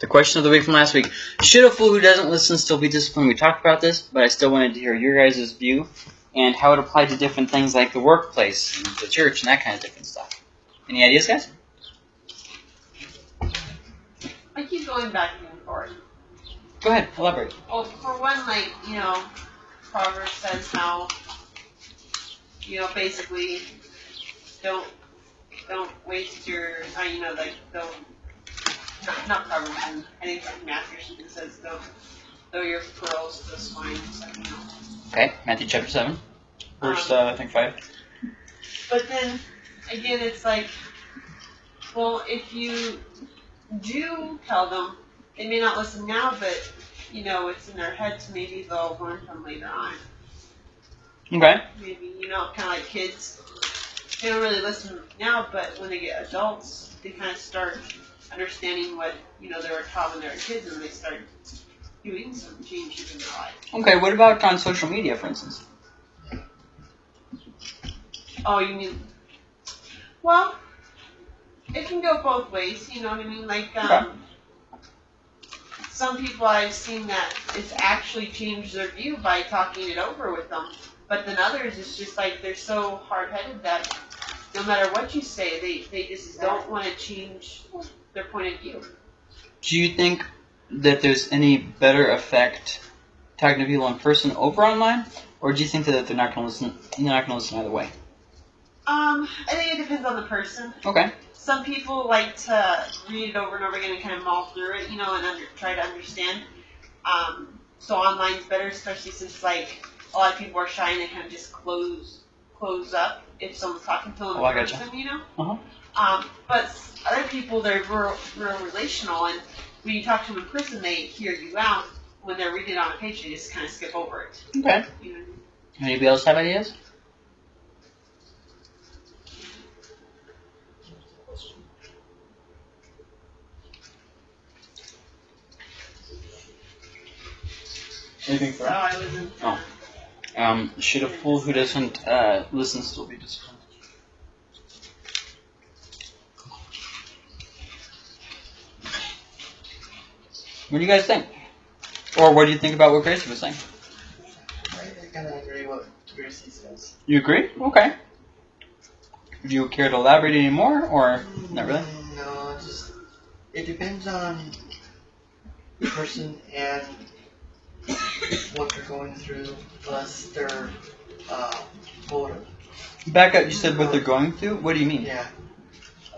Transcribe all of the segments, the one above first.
The question of the week from last week: Should a fool who doesn't listen still be disciplined? We talked about this, but I still wanted to hear your guys' view and how it applied to different things like the workplace, and the church, and that kind of different stuff. Any ideas, guys? I keep going back and forth. Go ahead, elaborate. Well, for one, like you know, Proverbs says how you know basically don't don't waste your uh, you know like don't not, not Proverbs and I think it's Matthew or something says don't throw your pearls the swine. So, you. Okay, Matthew chapter seven, verse uh, I think five. But then again, it's like, well, if you do tell them, they may not listen now, but you know, it's in their heads. Maybe they'll learn from later on. Okay. Maybe you know, kind of like kids. They don't really listen now, but when they get adults, they kind of start understanding what you know they were taught when they were kids, and they start doing some changes in their life. Okay, what about on social media, for instance? Oh, you mean? Well, it can go both ways. You know what I mean? Like, um, some people I've seen that it's actually changed their view by talking it over with them. But then others, it's just like they're so hard-headed that no matter what you say, they they just don't want to change their point of view. Do you think that there's any better effect talking to people in person over online, or do you think that they're not going to listen? They're not going to listen either way. Um, I think it depends on the person. Okay. some people like to read it over and over again and kind of mull through it, you know, and under, try to understand. Um, so online's better, especially since like a lot of people are shy and they kind of just close close up if someone's talking to them Oh, I in person, you know. Uh-huh. Um, but other people they're real, real relational, and when you talk to them in person, they hear you out. When they're reading it on a page, they just kind of skip over it. Okay. You know? Anybody else have ideas? Anything for So I wasn't. Oh. Um, should a fool who doesn't uh, listen still be disciplined? What do you guys think? Or what do you think about what Gracie was saying? I kind of agree what Gracie says. You agree? Okay. Do you care to elaborate any more, or not really? No, just it depends on the person and what they're going through, plus their uh, motive. Back up. You said what they're going through. What do you mean? Yeah.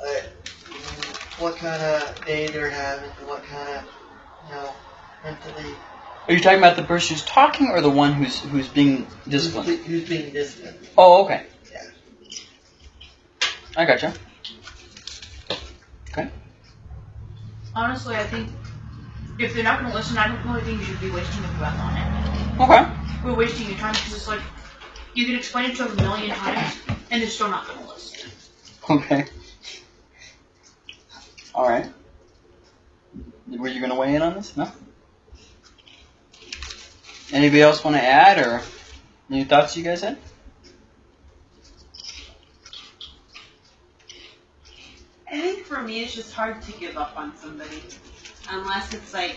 Uh, what kind of day they're having, what kind of, know, mentally. Are you talking about the person who's talking, or the one who's who's being disciplined? Who's, who's being disciplined. Oh, okay. Yeah. I gotcha. Okay. Honestly, I think if they're not going to listen, I don't really think you should be wasting your breath on it. Okay. We're wasting your time because it's like you can explain it to them a million times and they're still not going to listen. Okay. All right. Were you gonna weigh in on this? No. Anybody else want to add, or any thoughts you guys had? I think for me, it's just hard to give up on somebody unless it's like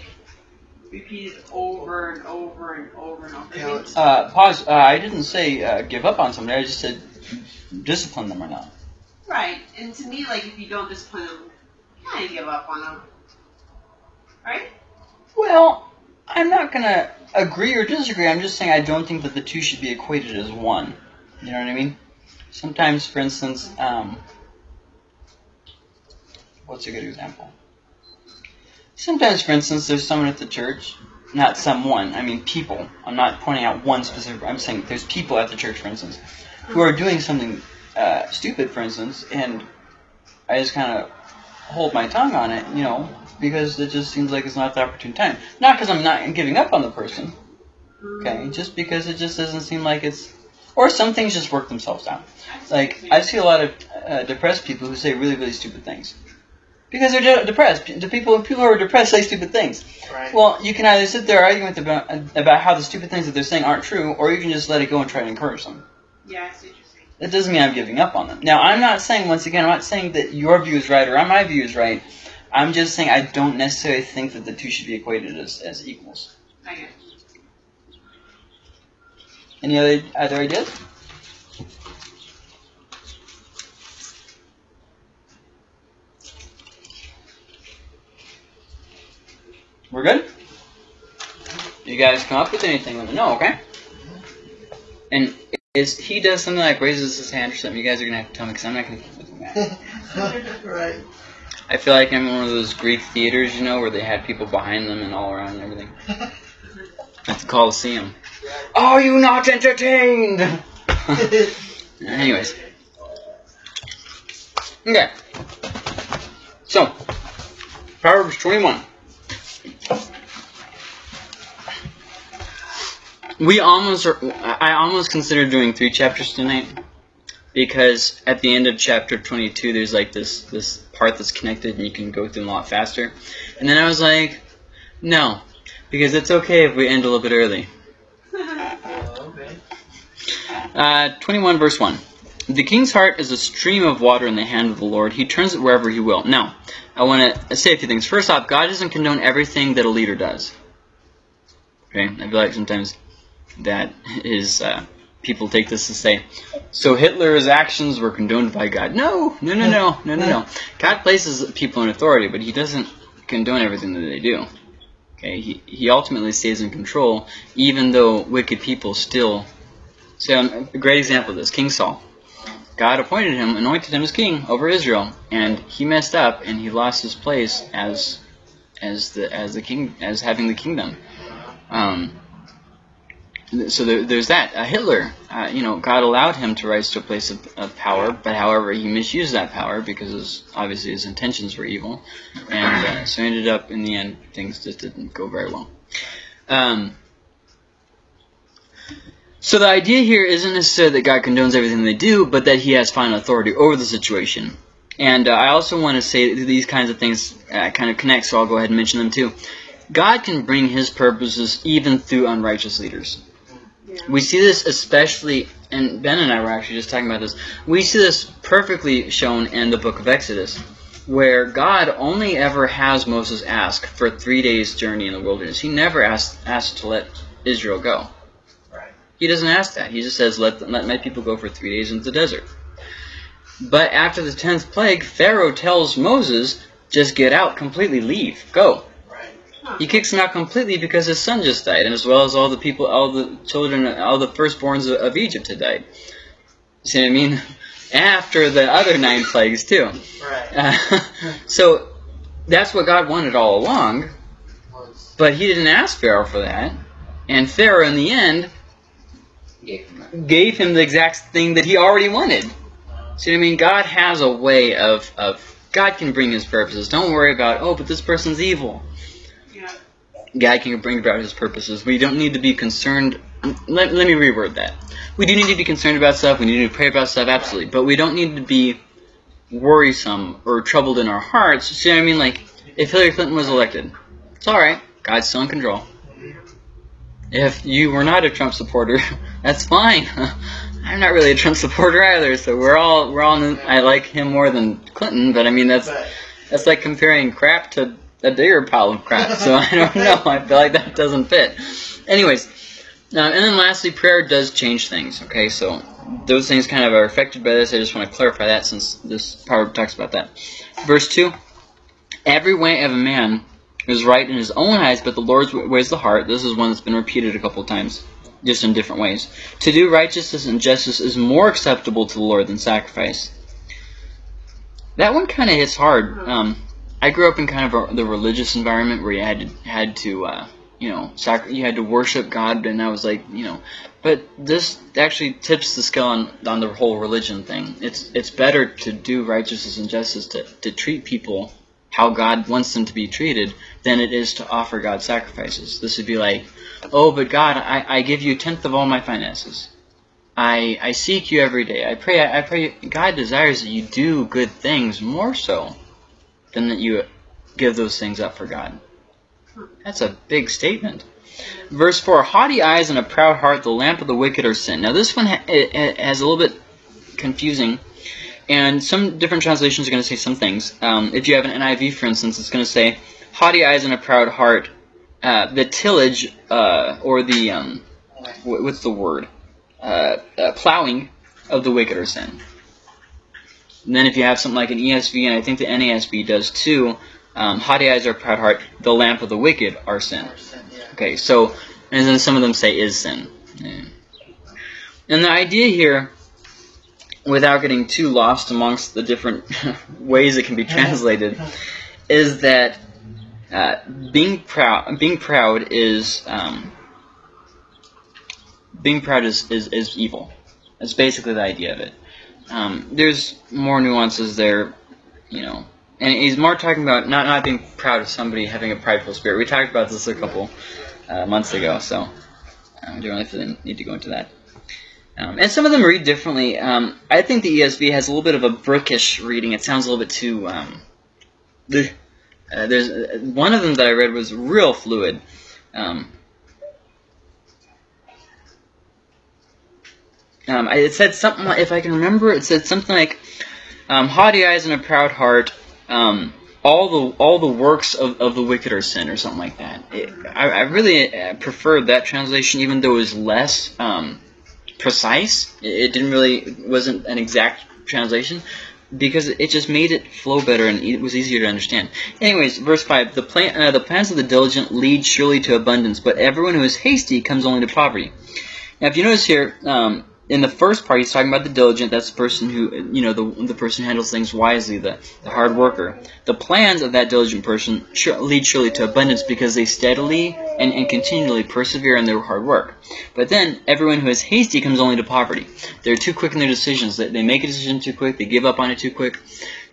repeated over and over and over and over. Yeah, Uh, pause. Uh, I didn't say uh, give up on somebody. I just said discipline them or not. Right, and to me, like if you don't discipline them, you kind of give up on them. Right? Well, I'm not gonna agree or disagree. I'm just saying I don't think that the two should be equated as one. You know what I mean? Sometimes, for instance, um, what's a good example? Sometimes, for instance, there's someone at the church, not someone, I mean people. I'm not pointing out one specific, I'm saying there's people at the church, for instance, who are doing something uh, stupid, for instance, and I just kind of hold my tongue on it, you know, because it just seems like it's not the opportune time. Not because I'm not giving up on the person, okay, just because it just doesn't seem like it's. Or some things just work themselves out. Like I see a lot of uh, depressed people who say really, really stupid things because they're de- depressed. The people, people who are depressed say stupid things. Right. Well, you can either sit there arguing about, about how the stupid things that they're saying aren't true, or you can just let it go and try to encourage them. Yeah, I see what you're saying. That doesn't mean I'm giving up on them. Now, I'm not saying, once again, I'm not saying that your view is right or my view is right, I'm just saying I don't necessarily think that the two should be equated as, as equals. Okay. Any other other ideas? We're good? You guys come up with anything, let me know, okay? And is he does something like raises his hand or something, you guys are gonna have to tell me because I'm not gonna keep with that. right. I feel like I'm in one of those Greek theaters, you know, where they had people behind them and all around and everything. At the Coliseum. Are you not entertained? Anyways. Okay. So, Proverbs 21. We almost, are, I almost considered doing three chapters tonight because at the end of chapter 22 there's like this this part that's connected and you can go through them a lot faster. And then I was like, no, because it's okay if we end a little bit early. Uh, 21 verse 1. The king's heart is a stream of water in the hand of the Lord. He turns it wherever he will. Now, I want to say a few things. First off, God doesn't condone everything that a leader does. Okay? I feel like sometimes that is, uh, people take this to say, so Hitler's actions were condoned by God. No, no, no, no, no, no, no. God places people in authority, but he doesn't condone everything that they do. Okay? He, he ultimately stays in control, even though wicked people still so um, a great example of this, King Saul. God appointed him, anointed him as king over Israel, and he messed up and he lost his place as as the as the king as having the kingdom. Um, so there, there's that. Uh, Hitler, uh, you know, God allowed him to rise to a place of, of power, but however, he misused that power because his, obviously his intentions were evil, and uh, so ended up in the end things just didn't go very well. Um, so the idea here isn't necessarily that God condones everything they do, but that He has final authority over the situation. And uh, I also want to say that these kinds of things uh, kind of connect, so I'll go ahead and mention them too. God can bring His purposes even through unrighteous leaders. Yeah. We see this especially, and Ben and I were actually just talking about this. We see this perfectly shown in the book of Exodus, where God only ever has Moses ask for three days journey in the wilderness. He never asks asked to let Israel go. Right. He doesn't ask that. He just says, let, let my people go for three days into the desert. But after the tenth plague, Pharaoh tells Moses, just get out completely, leave, go. He kicks him out completely because his son just died, and as well as all the people, all the children, all the firstborns of, of Egypt had died. You See what I mean? After the other nine plagues too. Right. Uh, so that's what God wanted all along, but he didn't ask Pharaoh for that. And Pharaoh, in the end, gave him the exact thing that he already wanted. See what I mean? God has a way of, of God can bring his purposes. Don't worry about, oh, but this person's evil. God can bring about his purposes. We don't need to be concerned. Let, let me reword that. We do need to be concerned about stuff. We need to pray about stuff, absolutely. But we don't need to be worrisome or troubled in our hearts. See what I mean? Like, if Hillary Clinton was elected, it's alright. God's still in control. If you were not a Trump supporter, that's fine. I'm not really a Trump supporter either, so we're all we're all. I like him more than Clinton, but I mean that's that's like comparing crap to a bigger pile of crap. So I don't know. I feel like that doesn't fit. Anyways, uh, and then lastly, prayer does change things. Okay, so those things kind of are affected by this. I just want to clarify that since this proverb talks about that. Verse two: Every way of a man is right in his own eyes, but the Lord's weighs the heart. This is one that's been repeated a couple times, just in different ways. To do righteousness and justice is more acceptable to the Lord than sacrifice. That one kind of hits hard. Um, I grew up in kind of a, the religious environment where you had to had to uh, you know sac- you had to worship God, and I was like you know, but this actually tips the scale on, on the whole religion thing. It's it's better to do righteousness and justice to, to treat people how God wants them to be treated than it is to offer God sacrifices. This would be like, oh, but God, I, I give you a tenth of all my finances. I, I seek you every day. I pray. I, I pray. God desires that you do good things more so than that you give those things up for God. That's a big statement. Verse 4 Haughty eyes and a proud heart, the lamp of the wicked are sin. Now, this one has a little bit confusing And some different translations are going to say some things. Um, if you have an NIV, for instance, it's going to say, haughty eyes and a proud heart, uh, the tillage, uh, or the, um, what's the word? Uh, uh, plowing of the wicked are sin. And then if you have something like an ESV, and I think the NASB does too, um, haughty eyes a proud heart, the lamp of the wicked are sin. Okay, so, and then some of them say is sin. Yeah. And the idea here, without getting too lost amongst the different ways it can be translated, is that uh, being proud, being proud is um, being proud is, is, is evil. That's basically the idea of it. Um, there's more nuances there, you know, and he's more talking about not not being proud of somebody having a prideful spirit. We talked about this a couple uh, months ago, so I don't really need to go into that. Um, and some of them read differently. Um, I think the ESV has a little bit of a brookish reading. It sounds a little bit too. Um, uh, there's uh, one of them that I read was real fluid. Um, um, it said something. Like, if I can remember, it said something like, um, "Haughty eyes and a proud heart." Um, all the all the works of, of the wicked are sin, or something like that. It, I, I really uh, preferred that translation, even though it was less um, precise. It, it didn't really wasn't an exact translation because it just made it flow better and it was easier to understand. Anyways, verse five: the plan uh, the plans of the diligent lead surely to abundance, but everyone who is hasty comes only to poverty. Now, if you notice here, um, in the first part, he's talking about the diligent. That's the person who, you know, the, the person who handles things wisely, the, the hard worker. The plans of that diligent person lead surely to abundance because they steadily and, and continually persevere in their hard work. But then, everyone who is hasty comes only to poverty. They're too quick in their decisions. They, they make a decision too quick. They give up on it too quick.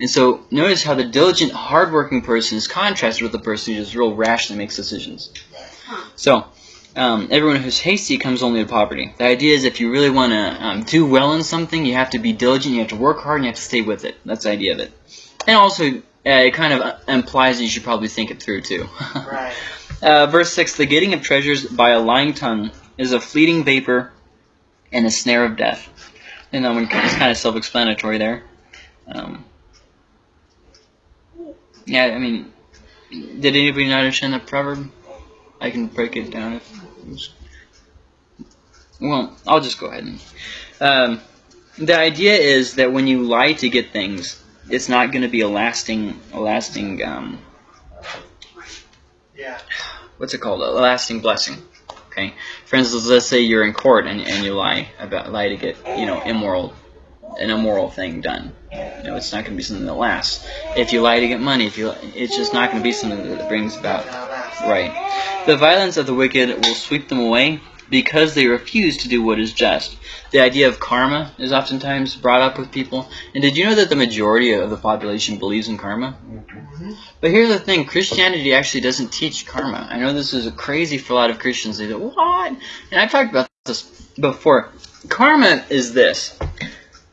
And so, notice how the diligent, hardworking person is contrasted with the person who just real rashly makes decisions. So, um, everyone who's hasty comes only to poverty. The idea is if you really want to um, do well in something, you have to be diligent, you have to work hard, and you have to stay with it. That's the idea of it. And also, uh, it kind of uh, implies that you should probably think it through too. Right. uh, verse 6 The getting of treasures by a lying tongue is a fleeting vapor and a snare of death. And that one is kind of self explanatory there. Um, yeah, I mean, did anybody not understand that proverb? I can break it down if. Well, I'll just go ahead and. Um, the idea is that when you lie to get things, it's not going to be a lasting, a lasting. Um, Yeah. what's it called? A lasting blessing. Okay. For instance, let's say you're in court and, and you lie about lie to get you know immoral, an immoral thing done. You know, it's not going to be something that lasts. If you lie to get money, if you, it's just not going to be something that brings about Right. The violence of the wicked will sweep them away because they refuse to do what is just. The idea of karma is oftentimes brought up with people. And did you know that the majority of the population believes in karma? But here's the thing Christianity actually doesn't teach karma. I know this is crazy for a lot of Christians. They go, What? And I've talked about this before. Karma is this.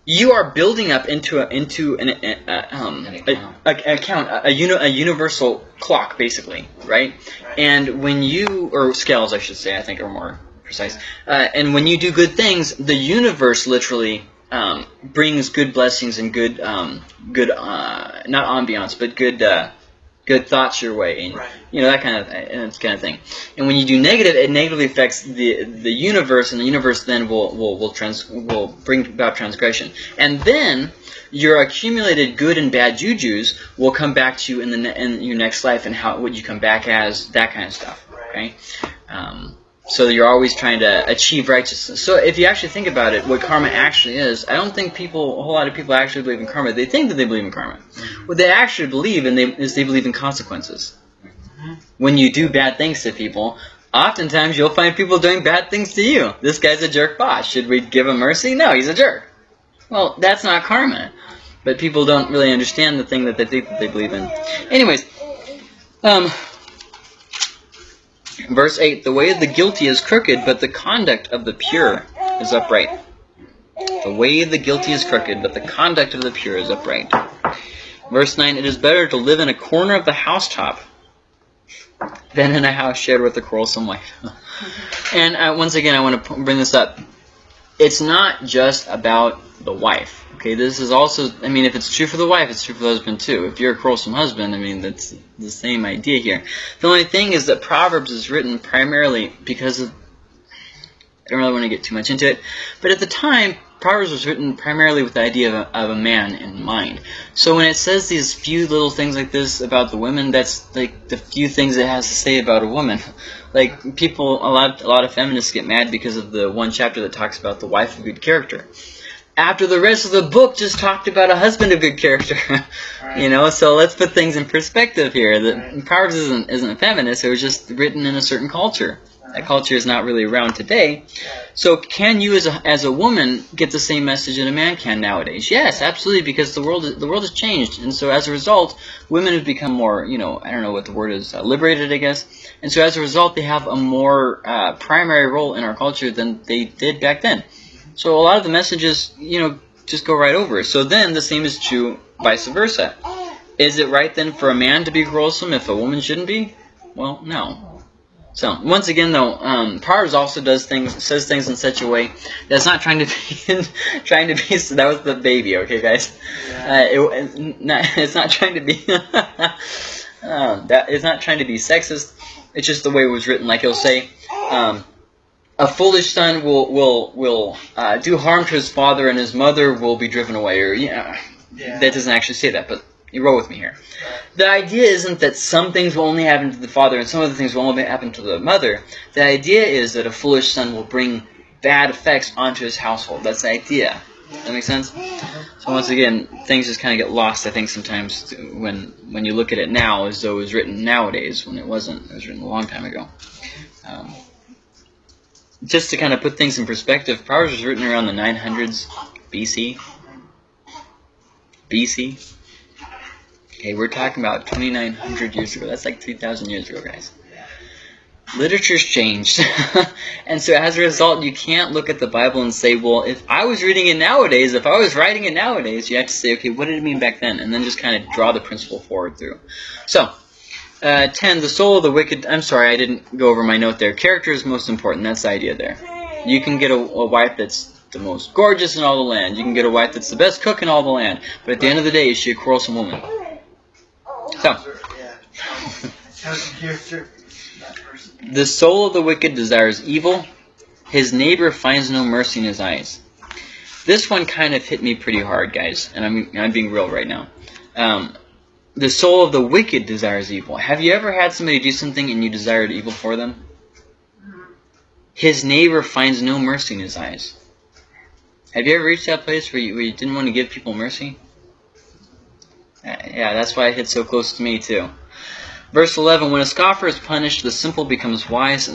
You are building up into a, into an, a, a, um, An account. a, account, a, a, uni, a universal clock, basically, right? And when you, or scales, I should say, I think are more precise. Uh, and when you do good things, the universe literally um, brings good blessings and good, um, good, uh, not ambiance, but good, uh, good thoughts your way, and Right. you know that kind of that kind of thing. And when you do negative, it negatively affects the the universe, and the universe then will will will trans will bring about transgression. And then your accumulated good and bad juju's will come back to you in the ne- in your next life, and how what you come back as, that kind of stuff. Okay. Um, so you're always trying to achieve righteousness. So if you actually think about it, what karma actually is, I don't think people, a whole lot of people actually believe in karma. They think that they believe in karma. What they actually believe in they, is they believe in consequences. When you do bad things to people, oftentimes you'll find people doing bad things to you. This guy's a jerk boss. Should we give him mercy? No, he's a jerk. Well, that's not karma. But people don't really understand the thing that they think that they believe in. Anyways, um, verse 8 The way of the guilty is crooked, but the conduct of the pure is upright. The way of the guilty is crooked, but the conduct of the pure is upright. Verse 9 It is better to live in a corner of the housetop than in a house shared with a quarrelsome wife. and uh, once again, I want to bring this up. it's not just about the wife. Okay, this is also, I mean, if it's true for the wife, it's true for the husband too. If you're a quarrelsome husband, I mean, that's the same idea here. The only thing is that Proverbs is written primarily because of, I don't really want to get too much into it, but at the time, Proverbs was written primarily with the idea of a, of a man in mind. So when it says these few little things like this about the women, that's like the few things it has to say about a woman. Like people, a lot, a lot of feminists get mad because of the one chapter that talks about the wife of good character. After the rest of the book just talked about a husband of good character, Right. you know. So let's put things in perspective here. The Right. Proverbs isn't isn't feminist. It was just written in a certain culture. That culture is not really around today. So can you as a, as a woman get the same message that a man can nowadays? Yes, absolutely, because the world the world has changed, and so as a result, women have become more you know I don't know what the word is uh, liberated I guess, and so as a result they have a more uh, primary role in our culture than they did back then. So a lot of the messages you know just go right over. So then the same is true vice versa. Is it right then for a man to be quarrelsome if a woman shouldn't be? Well, no. So once again, though, um, Proverbs also does things, says things in such a way that's not trying to be, trying to be. That was the baby, okay, guys. Uh, it, it's not, it's not trying to be. uh, that it's not trying to be sexist. It's just the way it was written. Like he'll say, um, a foolish son will will will uh, do harm to his father, and his mother will be driven away. Or yeah, Yeah. that doesn't actually say that, but you roll with me here. The idea isn't that some things will only happen to the father and some other things will only happen to the mother. The idea is that a foolish son will bring bad effects onto his household. That's the idea. That makes sense? So once again, things just kind of get lost, I think, sometimes when when you look at it now as though it was written nowadays when it wasn't. It was written a long time ago. Um, just to kind of put things in perspective, Proverbs was written around the 900s BC. BC. Okay, we're talking about 2,900 years ago. That's like 3,000 years ago, guys. Literature's changed. and so as a result, you can't look at the Bible and say, well, if I was reading it nowadays, if I was writing it nowadays, you have to say, okay, what did it mean back then? And then just kind of draw the principle forward through. So, uh, 10, the soul of the wicked. I'm sorry, I didn't go over my note there. Character is most important. That's the idea there. You can get a, a wife that's the most gorgeous in all the land. You can get a wife that's the best cook in all the land. But at the end of the day, is she a quarrelsome woman? So. The soul of the wicked desires evil. His neighbor finds no mercy in his eyes. This one kind of hit me pretty hard, guys, and I'm, I'm being real right now. Um, the soul of the wicked desires evil. Have you ever had somebody do something and you desired evil for them? His neighbor finds no mercy in his eyes. Have you ever reached that place where you, where you didn't want to give people mercy? Yeah, that's why it hit so close to me too. Verse 11, when a scoffer is punished, the simple becomes wise.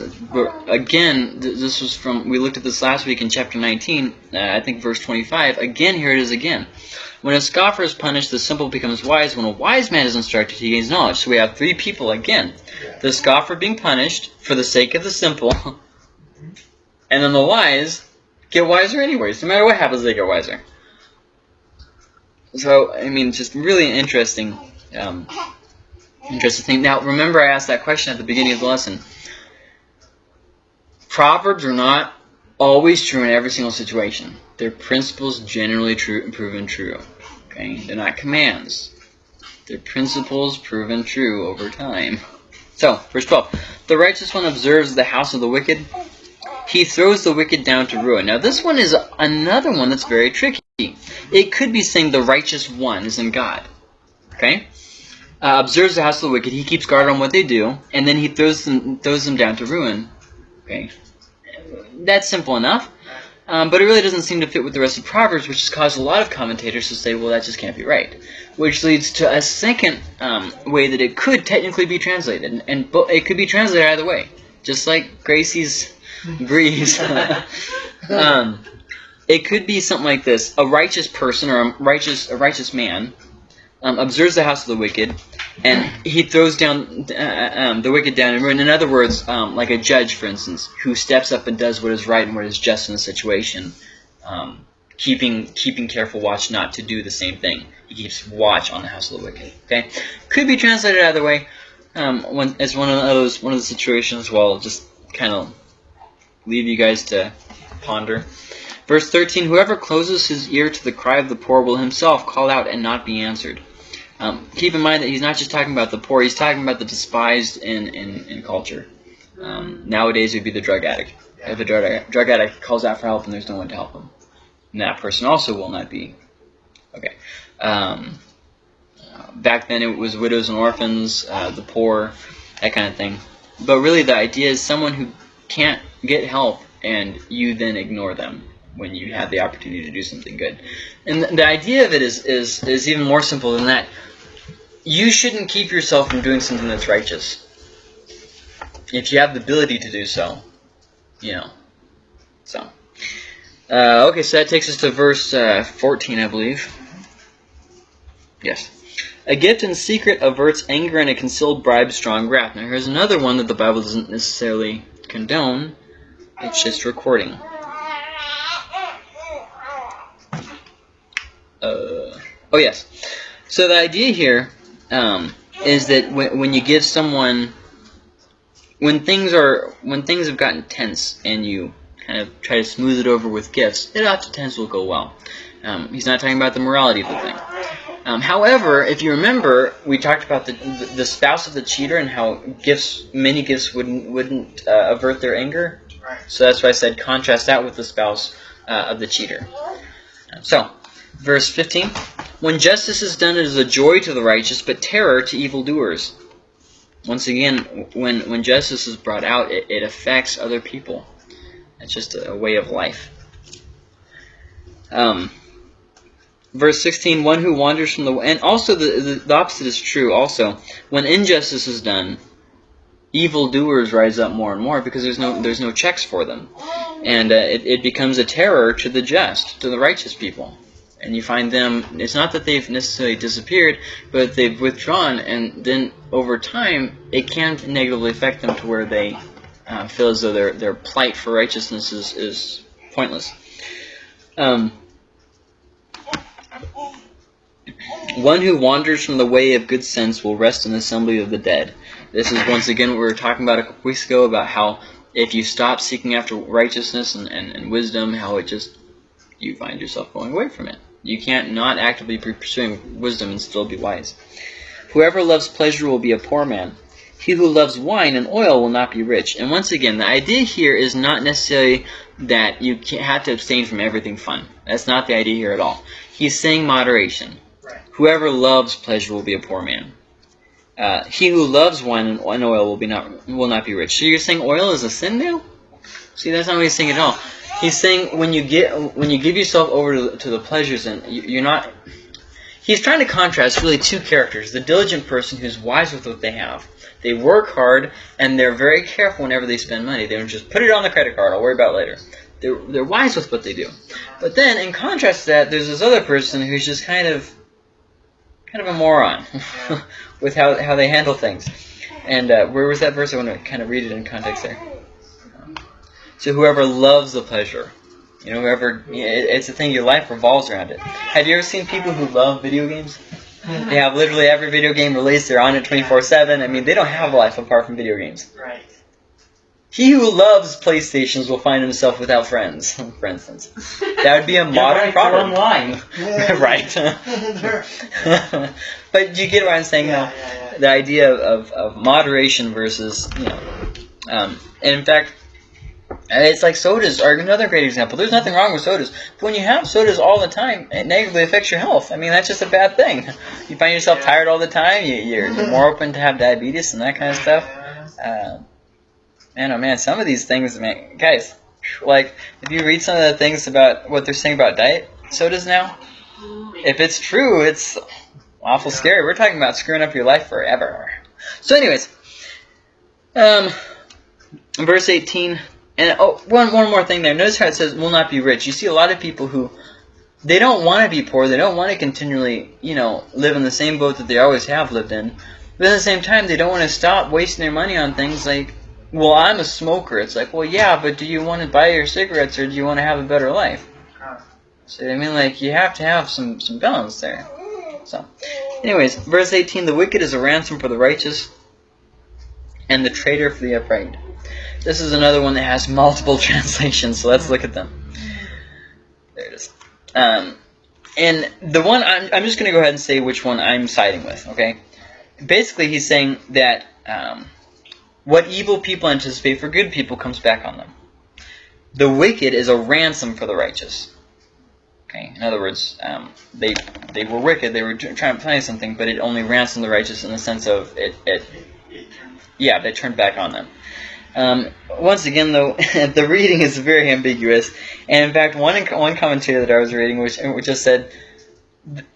Again, this was from, we looked at this last week in chapter 19, uh, I think verse 25. Again, here it is again. When a scoffer is punished, the simple becomes wise. When a wise man is instructed, he gains knowledge. So we have three people again. The scoffer being punished for the sake of the simple, and then the wise get wiser anyways. No matter what happens, they get wiser. So, I mean, just really interesting, um, interesting thing. Now, remember I asked that question at the beginning of the lesson. Proverbs are not always true in every single situation. They're principles generally true, and proven true. Okay, they're not commands. They're principles proven true over time. So, verse 12. The righteous one observes the house of the wicked. He throws the wicked down to ruin. Now, this one is another one that's very tricky. It could be saying the righteous one is in God. Okay? Uh, observes the house of the wicked. He keeps guard on what they do, and then he throws them throws them down to ruin. Okay, that's simple enough. Um, but it really doesn't seem to fit with the rest of Proverbs, which has caused a lot of commentators to say, well, that just can't be right. Which leads to a second um, way that it could technically be translated, and, and bo- it could be translated either way, just like Gracie's breeze. um, it could be something like this: a righteous person or a righteous a righteous man um, observes the house of the wicked, and he throws down uh, um, the wicked down in ruin. In other words, um, like a judge, for instance, who steps up and does what is right and what is just in the situation, um, keeping keeping careful watch not to do the same thing. He keeps watch on the house of the wicked. Okay, could be translated either way. Um, when, as one of those one of the situations, well, just kind of leave you guys to ponder. Verse 13, whoever closes his ear to the cry of the poor will himself call out and not be answered. Um, keep in mind that he's not just talking about the poor, he's talking about the despised in, in, in culture. Um, nowadays, it would be the drug addict. If a drug, drug addict calls out for help and there's no one to help him, and that person also will not be. Okay. Um, back then, it was widows and orphans, uh, the poor, that kind of thing. But really, the idea is someone who can't get help and you then ignore them when you have the opportunity to do something good. And the idea of it is, is, is even more simple than that. You shouldn't keep yourself from doing something that's righteous. If you have the ability to do so, you know. So, uh, okay, so that takes us to verse uh, 14, I believe. Yes. A gift in secret averts anger and a concealed bribe strong wrath. Now here's another one that the Bible doesn't necessarily condone. It's just recording. Uh, oh yes. So the idea here um, is that when, when you give someone, when things are, when things have gotten tense and you kind of try to smooth it over with gifts, it oftentimes will go well. Um, he's not talking about the morality of the thing. Um, however, if you remember, we talked about the, the, the spouse of the cheater and how gifts, many gifts wouldn't wouldn't uh, avert their anger. Right. So that's why I said contrast that with the spouse uh, of the cheater. So, verse 15. When justice is done, it is a joy to the righteous, but terror to evildoers. Once again, when, when justice is brought out, it, it affects other people. It's just a, a way of life. Um, verse 16, one who wanders from the... And also, the, the, the opposite is true also. When injustice is done, evildoers rise up more and more because there's no there's no checks for them, and uh, it, it becomes a terror to the just, to the righteous people. And you find them. It's not that they've necessarily disappeared, but they've withdrawn, and then over time, it can negatively affect them to where they uh, feel as though their their plight for righteousness is is pointless. Um, one who wanders from the way of good sense will rest in the assembly of the dead. This is once again what we were talking about a couple weeks ago about how if you stop seeking after righteousness and, and, and wisdom, how it just, you find yourself going away from it. You can't not actively be pursuing wisdom and still be wise. Whoever loves pleasure will be a poor man. He who loves wine and oil will not be rich. And once again, the idea here is not necessarily that you have to abstain from everything fun. That's not the idea here at all. He's saying moderation. Right. Whoever loves pleasure will be a poor man. Uh, he who loves wine and oil will be not will not be rich. So you're saying oil is a sin now? See, that's not what he's saying at all. He's saying when you get when you give yourself over to, the pleasures and you, you're not. He's trying to contrast really two characters: the diligent person who's wise with what they have. They work hard and they're very careful whenever they spend money. They don't just put it on the credit card. I'll worry about later. They're they're wise with what they do. But then, in contrast to that, there's this other person who's just kind of kind of a moron with how, how they handle things. And uh, where was that verse? I want to kind of read it in context there. So whoever loves the pleasure, you know, whoever, it's a thing, your life revolves around it. Have you ever seen people who love video games? They have literally every video game released, they're on it 24-7. I mean, they don't have a life apart from video games. Right. He who loves PlayStations will find himself without friends, for instance. That would be a modern problem. online. right. but you get what I'm saying Yeah, now? yeah, yeah. The idea of, of moderation versus, you know, um, and in fact, it's like sodas are another great example. There's nothing wrong with sodas. But when you have sodas all the time, it negatively affects your health. I mean, that's just a bad thing. You find yourself Yeah. tired all the time. You, you're, you're more open to have diabetes and that kind of stuff. Uh, man, oh man, some of these things, man, guys, like if you read some of the things about what they're saying about diet sodas now, if it's true, it's awful Yeah. scary. We're talking about screwing up your life forever. So, anyways, um, verse 18, and oh, one one more thing there. Notice how it says will not be rich. You see a lot of people who they don't want to be poor. They don't want to continually, you know, live in the same boat that they always have lived in. But at the same time, they don't want to stop wasting their money on things like, well, I'm a smoker. It's like, well, yeah, but do you want to buy your cigarettes or do you want to have a better life? So I mean, like, you have to have some some balance there. So, anyways, verse 18: the wicked is a ransom for the righteous, and the traitor for the upright. This is another one that has multiple translations, so let's look at them. There it is. Um, and the one I'm, I'm just going to go ahead and say which one I'm siding with. Okay. Basically, he's saying that um, what evil people anticipate for good people comes back on them. The wicked is a ransom for the righteous. Okay. In other words, um, they they were wicked. They were trying to plan something, but it only ransomed the righteous in the sense of it. it yeah, they turned back on them. Um, once again, though, the reading is very ambiguous, and in fact, one one commentator that I was reading, which which just said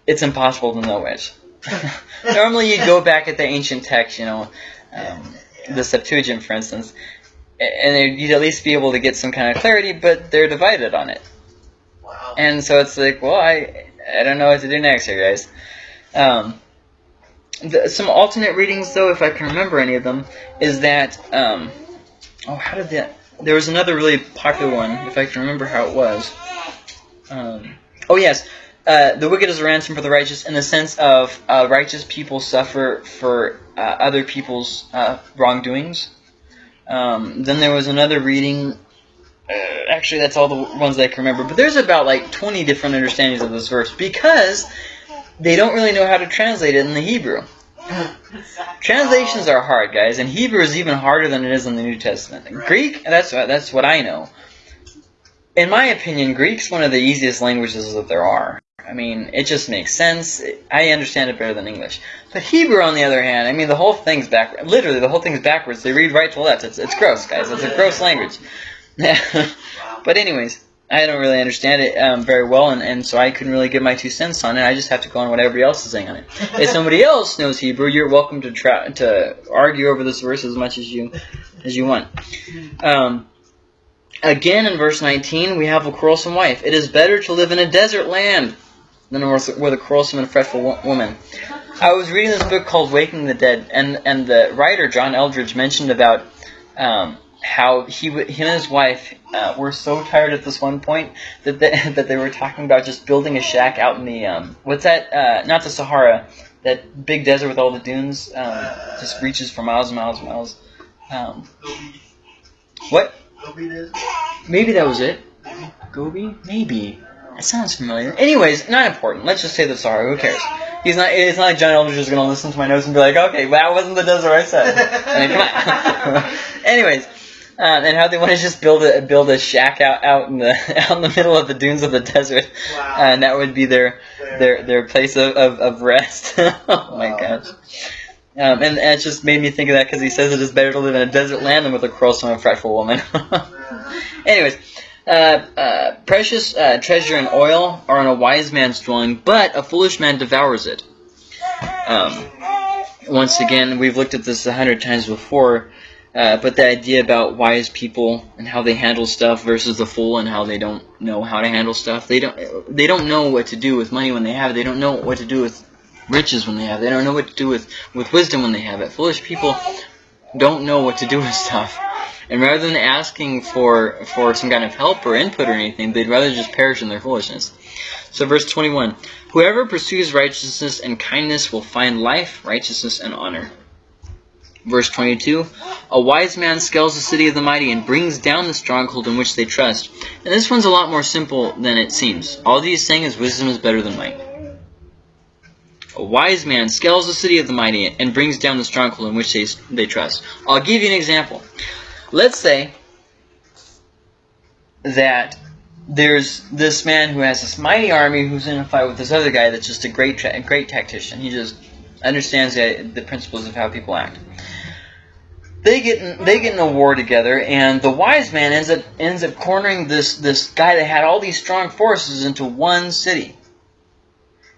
it's impossible to know which. Normally, you go back at the ancient text, you know, um, the Septuagint, for instance, and you'd at least be able to get some kind of clarity, but they're divided on it. Wow. And so it's like, well, I I don't know what to do next here, guys. Um, the, some alternate readings, though, if I can remember any of them, is that um, oh, how did that? There was another really popular one, if I can remember how it was. Um, oh yes, uh, the wicked is a ransom for the righteous, in the sense of uh, righteous people suffer for uh, other people's uh, wrongdoings. Um, then there was another reading uh, actually that's all the ones that I can remember. But there's about like 20 different understandings of this verse because they don't really know how to translate it in the Hebrew. Translations are hard, guys, and Hebrew is even harder than it is in the New Testament. And Greek, that's that's what I know. In my opinion, Greek's one of the easiest languages that there are. I mean, it just makes sense. I understand it better than English. But Hebrew, on the other hand, I mean, the whole thing's back. Literally, the whole thing's backwards. They read right to left. It's it's gross, guys. It's a gross language. but anyways, I don't really understand it um, very well, and, and so I couldn't really give my two cents on it. I just have to go on what everybody else is saying on it. if somebody else knows Hebrew, you're welcome to try to argue over this verse as much as you as you want. Um, again, in verse 19, we have a quarrelsome wife. It is better to live in a desert land than with with a quarrelsome and fretful wo- woman. I was reading this book called Waking the Dead, and and the writer John Eldredge mentioned about um, how he him and his wife uh, were so tired at this one point that they, that they were talking about just building a shack out in the um, what's that? Uh, not the Sahara, that big desert with all the dunes, um, just reaches for miles and miles and miles. Um, what? Maybe that was it. Gobi? Maybe. That sounds familiar. Anyways, not important. Let's just say the Sahara. Who cares? He's not. It's not like John Eldredge is going to listen to my notes and be like, "Okay, well, that wasn't the desert I said." I mean, come on. Anyways, um, and how they want to just build a build a shack out out in the out in the middle of the dunes of the desert, Wow. and that would be their their their place of of, of rest. oh my Wow. gosh. Um, and, and it just made me think of that because he says it is better to live in a desert land than with a quarrelsome and fretful woman. Anyways, uh, uh, precious uh, treasure and oil are in a wise man's dwelling, but a foolish man devours it. Um, once again, we've looked at this a hundred times before, uh, but the idea about wise people and how they handle stuff versus the fool and how they don't know how to handle stuff. They don't. They don't know what to do with money when they have it. They don't know what to do with riches when they have it. They don't know what to do with with wisdom when they have it. Foolish people don't know what to do with stuff. And rather than asking for for some kind of help or input or anything, they'd rather just perish in their foolishness. So verse 21, whoever pursues righteousness and kindness will find life, righteousness, and honor. Verse 22, a wise man scales the city of the mighty and brings down the stronghold in which they trust. And this one's a lot more simple than it seems. All he's saying is wisdom is better than might. A wise man scales the city of the mighty and brings down the stronghold in which they, they trust. I'll give you an example. Let's say that there's this man who has this mighty army who's in a fight with this other guy that's just a great, great tactician. He just understands the, the principles of how people act. They get in, they get in a war together, and the wise man ends up ends up cornering this this guy that had all these strong forces into one city.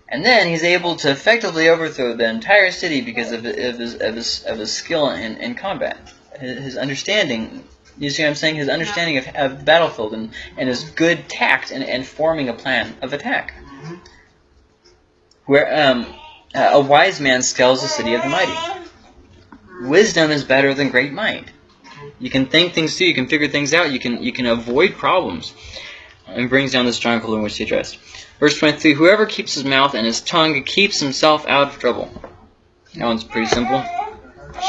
And then he's able to effectively overthrow the entire city because of, of, his, of, his, of his skill in, in combat. His, understanding, you see what I'm saying? His understanding of, of the battlefield and, and his good tact and, and forming a plan of attack. Where um, a wise man scales the city of the mighty. Wisdom is better than great might. You can think things through, you can figure things out, you can you can avoid problems. And brings down the stronghold in which they trust. Verse 23 Whoever keeps his mouth and his tongue keeps himself out of trouble. That one's pretty simple.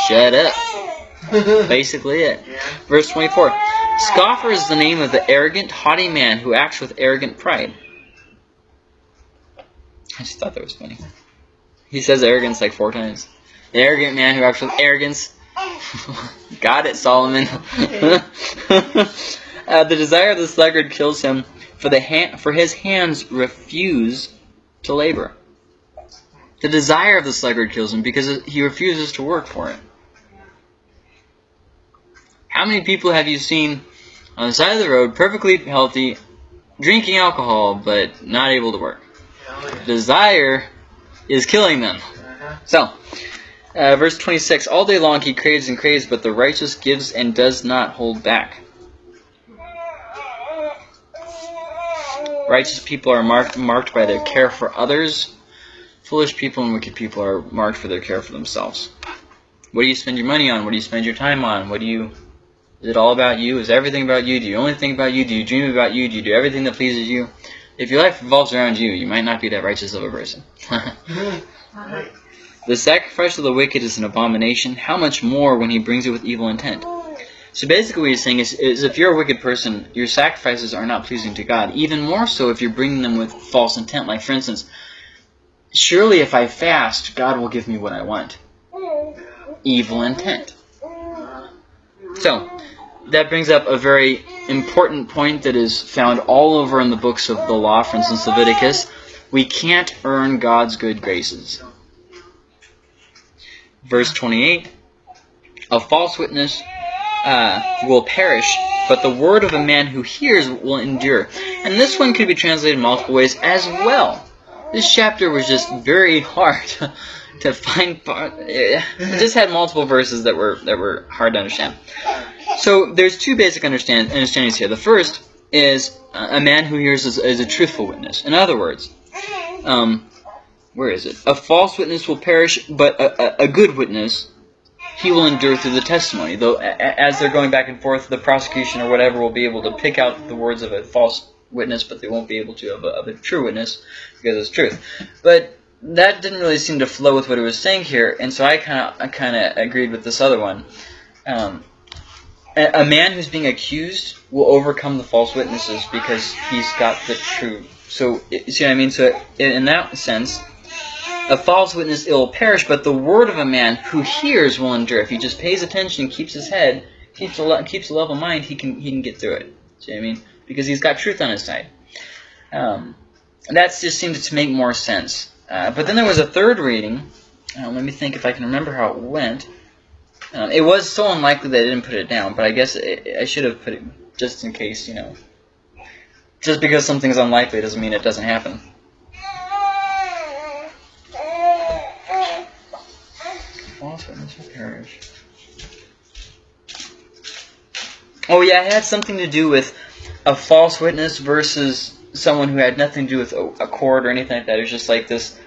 Shut up. Basically it. Yeah. Verse 24 Scoffer is the name of the arrogant, haughty man who acts with arrogant pride. I just thought that was funny. He says arrogance like four times. The arrogant man who acts with arrogance. Got it, Solomon. uh, the desire of the sluggard kills him, for the hand, for his hands refuse to labor. The desire of the sluggard kills him because he refuses to work for it. How many people have you seen on the side of the road, perfectly healthy, drinking alcohol, but not able to work? Desire is killing them. So, uh, verse 26 All day long he craves and craves, but the righteous gives and does not hold back. Righteous people are marked, marked by their care for others. Foolish people and wicked people are marked for their care for themselves. What do you spend your money on? What do you spend your time on? What do you is it all about you? Is everything about you? Do you only think about you? Do you dream about you? Do you do everything that pleases you? If your life revolves around you, you might not be that righteous of a person. the sacrifice of the wicked is an abomination. How much more when he brings it with evil intent? So basically what he's saying is, is if you're a wicked person, your sacrifices are not pleasing to God. Even more so if you're bringing them with false intent. Like, for instance, surely if I fast, God will give me what I want. Evil intent. So, that brings up a very important point that is found all over in the books of the law, for instance, Leviticus. We can't earn God's good graces. Verse 28 A false witness uh, will perish, but the word of a man who hears will endure. And this one could be translated multiple ways as well. This chapter was just very hard to find. It just had multiple verses that were that were hard to understand. So there's two basic understand, understandings here. The first is a man who hears is, is a truthful witness. In other words, um, where is it? A false witness will perish, but a, a, a good witness he will endure through the testimony. Though as they're going back and forth, the prosecution or whatever will be able to pick out the words of a false witness, but they won't be able to of a, of a true witness because it's truth. But that didn't really seem to flow with what he was saying here, and so I kind of kind of agreed with this other one. Um, a, a man who's being accused will overcome the false witnesses because he's got the truth. So see what I mean? So in that sense, a false witness will perish, but the word of a man who hears will endure. If he just pays attention, keeps his head, keeps a keeps a level mind, he can he can get through it. See what I mean? Because he's got truth on his side. Um, that just seemed to make more sense. Uh, but then there was a third reading. Uh, let me think if I can remember how it went. Um, it was so unlikely that I didn't put it down, but I guess it, I should have put it just in case, you know. Just because something's unlikely doesn't mean it doesn't happen. Oh yeah, it had something to do with a false witness versus someone who had nothing to do with a, a court or anything like that. It was just like this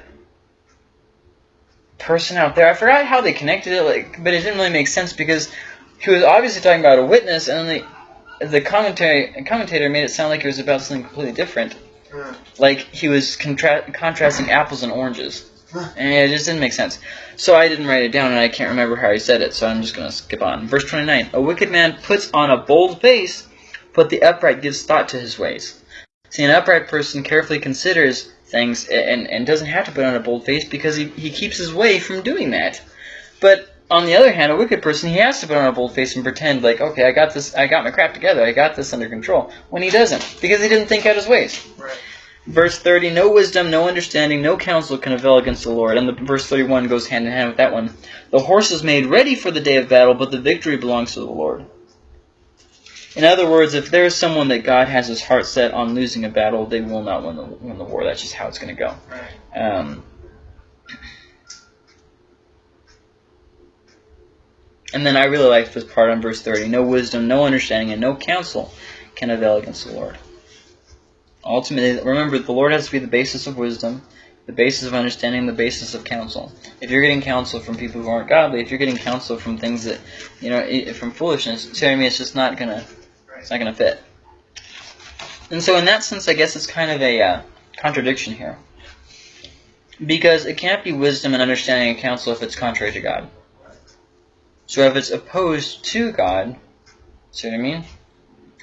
person out there. I forgot how they connected it, like, but it didn't really make sense because he was obviously talking about a witness, and then the the commentary commentator made it sound like it was about something completely different. Like he was contra contrasting apples and oranges. And it just didn't make sense. So I didn't write it down, and I can't remember how he said it, so I'm just going to skip on. Verse 29. A wicked man puts on a bold face, but the upright gives thought to his ways. See, an upright person carefully considers things and, and doesn't have to put on a bold face because he, he keeps his way from doing that. But on the other hand, a wicked person, he has to put on a bold face and pretend like, okay, I got this, I got my crap together, I got this under control, when he doesn't, because he didn't think out his ways. Right. Verse 30, no wisdom, no understanding, no counsel can avail against the Lord. And the verse 31 goes hand in hand with that one. The horse is made ready for the day of battle, but the victory belongs to the Lord. In other words, if there is someone that God has his heart set on losing a battle, they will not win the, win the war. That's just how it's going to go. Um, and then I really like this part on verse 30. No wisdom, no understanding, and no counsel can avail against the Lord. Ultimately, remember, the Lord has to be the basis of wisdom, the basis of understanding, the basis of counsel. If you're getting counsel from people who aren't godly, if you're getting counsel from things that, you know, from foolishness, see what I mean? It's just not gonna, it's not gonna fit. And so, in that sense, I guess it's kind of a uh, contradiction here, because it can't be wisdom and understanding and counsel if it's contrary to God. So, if it's opposed to God, see what I mean?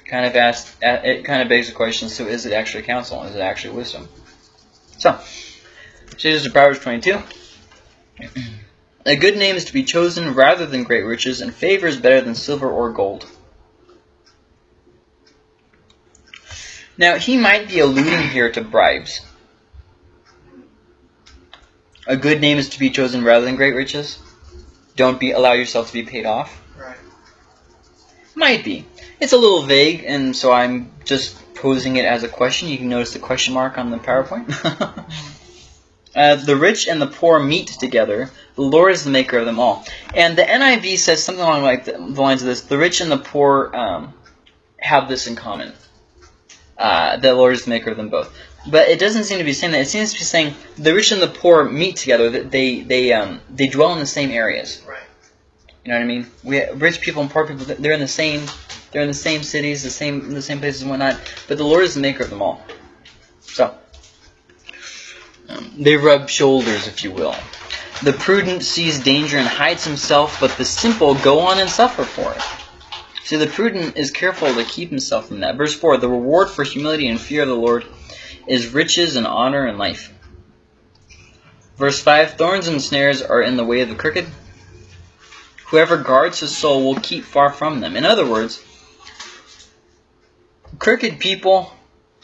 Kind of asks, it kind of begs the question: So, is it actually counsel? Is it actually wisdom? So. Changes to Proverbs 22. A good name is to be chosen rather than great riches, and favor is better than silver or gold. Now, he might be alluding here to bribes. A good name is to be chosen rather than great riches. Don't be allow yourself to be paid off. Right. Might be. It's a little vague, and so I'm just posing it as a question. You can notice the question mark on the PowerPoint. uh, the rich and the poor meet together. The Lord is the maker of them all. And the NIV says something along like the, the lines of this: the rich and the poor um, have this in common. Uh, the Lord is the maker of them both. But it doesn't seem to be saying that. It seems to be saying the rich and the poor meet together. They they um, they dwell in the same areas. Right. You know what I mean? We rich people and poor people. They're in the same. They're in the same cities, the same the same places and whatnot. But the Lord is the maker of them all. So um, they rub shoulders, if you will. The prudent sees danger and hides himself, but the simple go on and suffer for it. See, the prudent is careful to keep himself from that. Verse 4 The reward for humility and fear of the Lord is riches and honor and life. Verse 5 Thorns and snares are in the way of the crooked. Whoever guards his soul will keep far from them. In other words, crooked people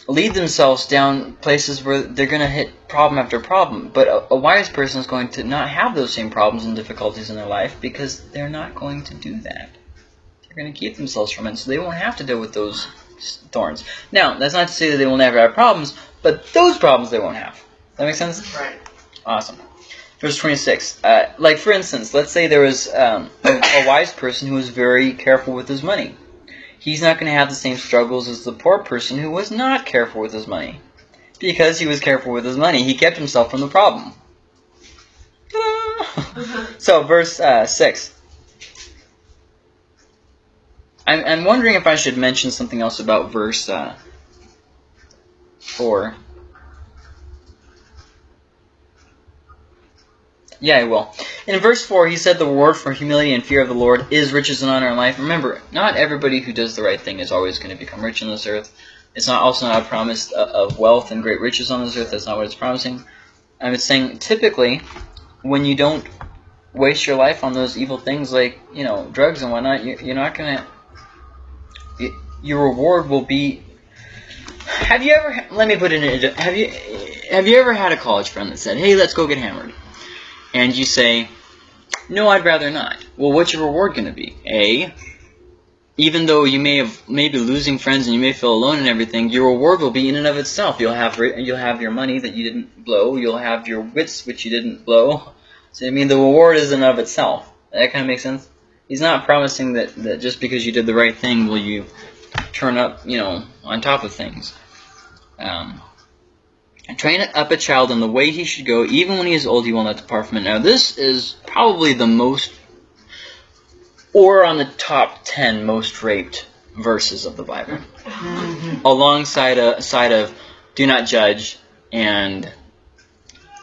lead themselves down places where they're going to hit problem after problem. But a, a, wise person is going to not have those same problems and difficulties in their life because they're not going to do that. They're going to keep themselves from it, so they won't have to deal with those thorns. Now, that's not to say that they will never have problems, but those problems they won't have. That make sense? Right. Awesome. Verse 26. Uh, like, for instance, let's say there was um, a, a wise person who was very careful with his money he's not going to have the same struggles as the poor person who was not careful with his money. Because he was careful with his money, he kept himself from the problem. so, verse uh, 6. I'm, I'm wondering if I should mention something else about verse uh, 4. Yeah, I will. In verse 4, he said the reward for humility and fear of the Lord is riches and honor in life. Remember, not everybody who does the right thing is always going to become rich on this earth. It's not also not a promise of wealth and great riches on this earth. That's not what it's promising. I'm saying typically, when you don't waste your life on those evil things like, you know, drugs and whatnot, you're not going to... Your reward will be... Have you ever... Let me put it in... Have you, have you ever had a college friend that said, hey, let's go get hammered? And you say, no, I'd rather not. Well, what's your reward going to be? A, even though you may have maybe losing friends and you may feel alone and everything, your reward will be in and of itself. You'll have you'll have your money that you didn't blow. You'll have your wits which you didn't blow. So I mean, the reward is in and of itself. That kind of makes sense. He's not promising that, that just because you did the right thing will you turn up, you know, on top of things. Um, train up a child in the way he should go, even when he is old, he will not depart from it. Now, this is probably the most, or on the top 10 most raped verses of the Bible. Mm-hmm. Alongside a side of do not judge and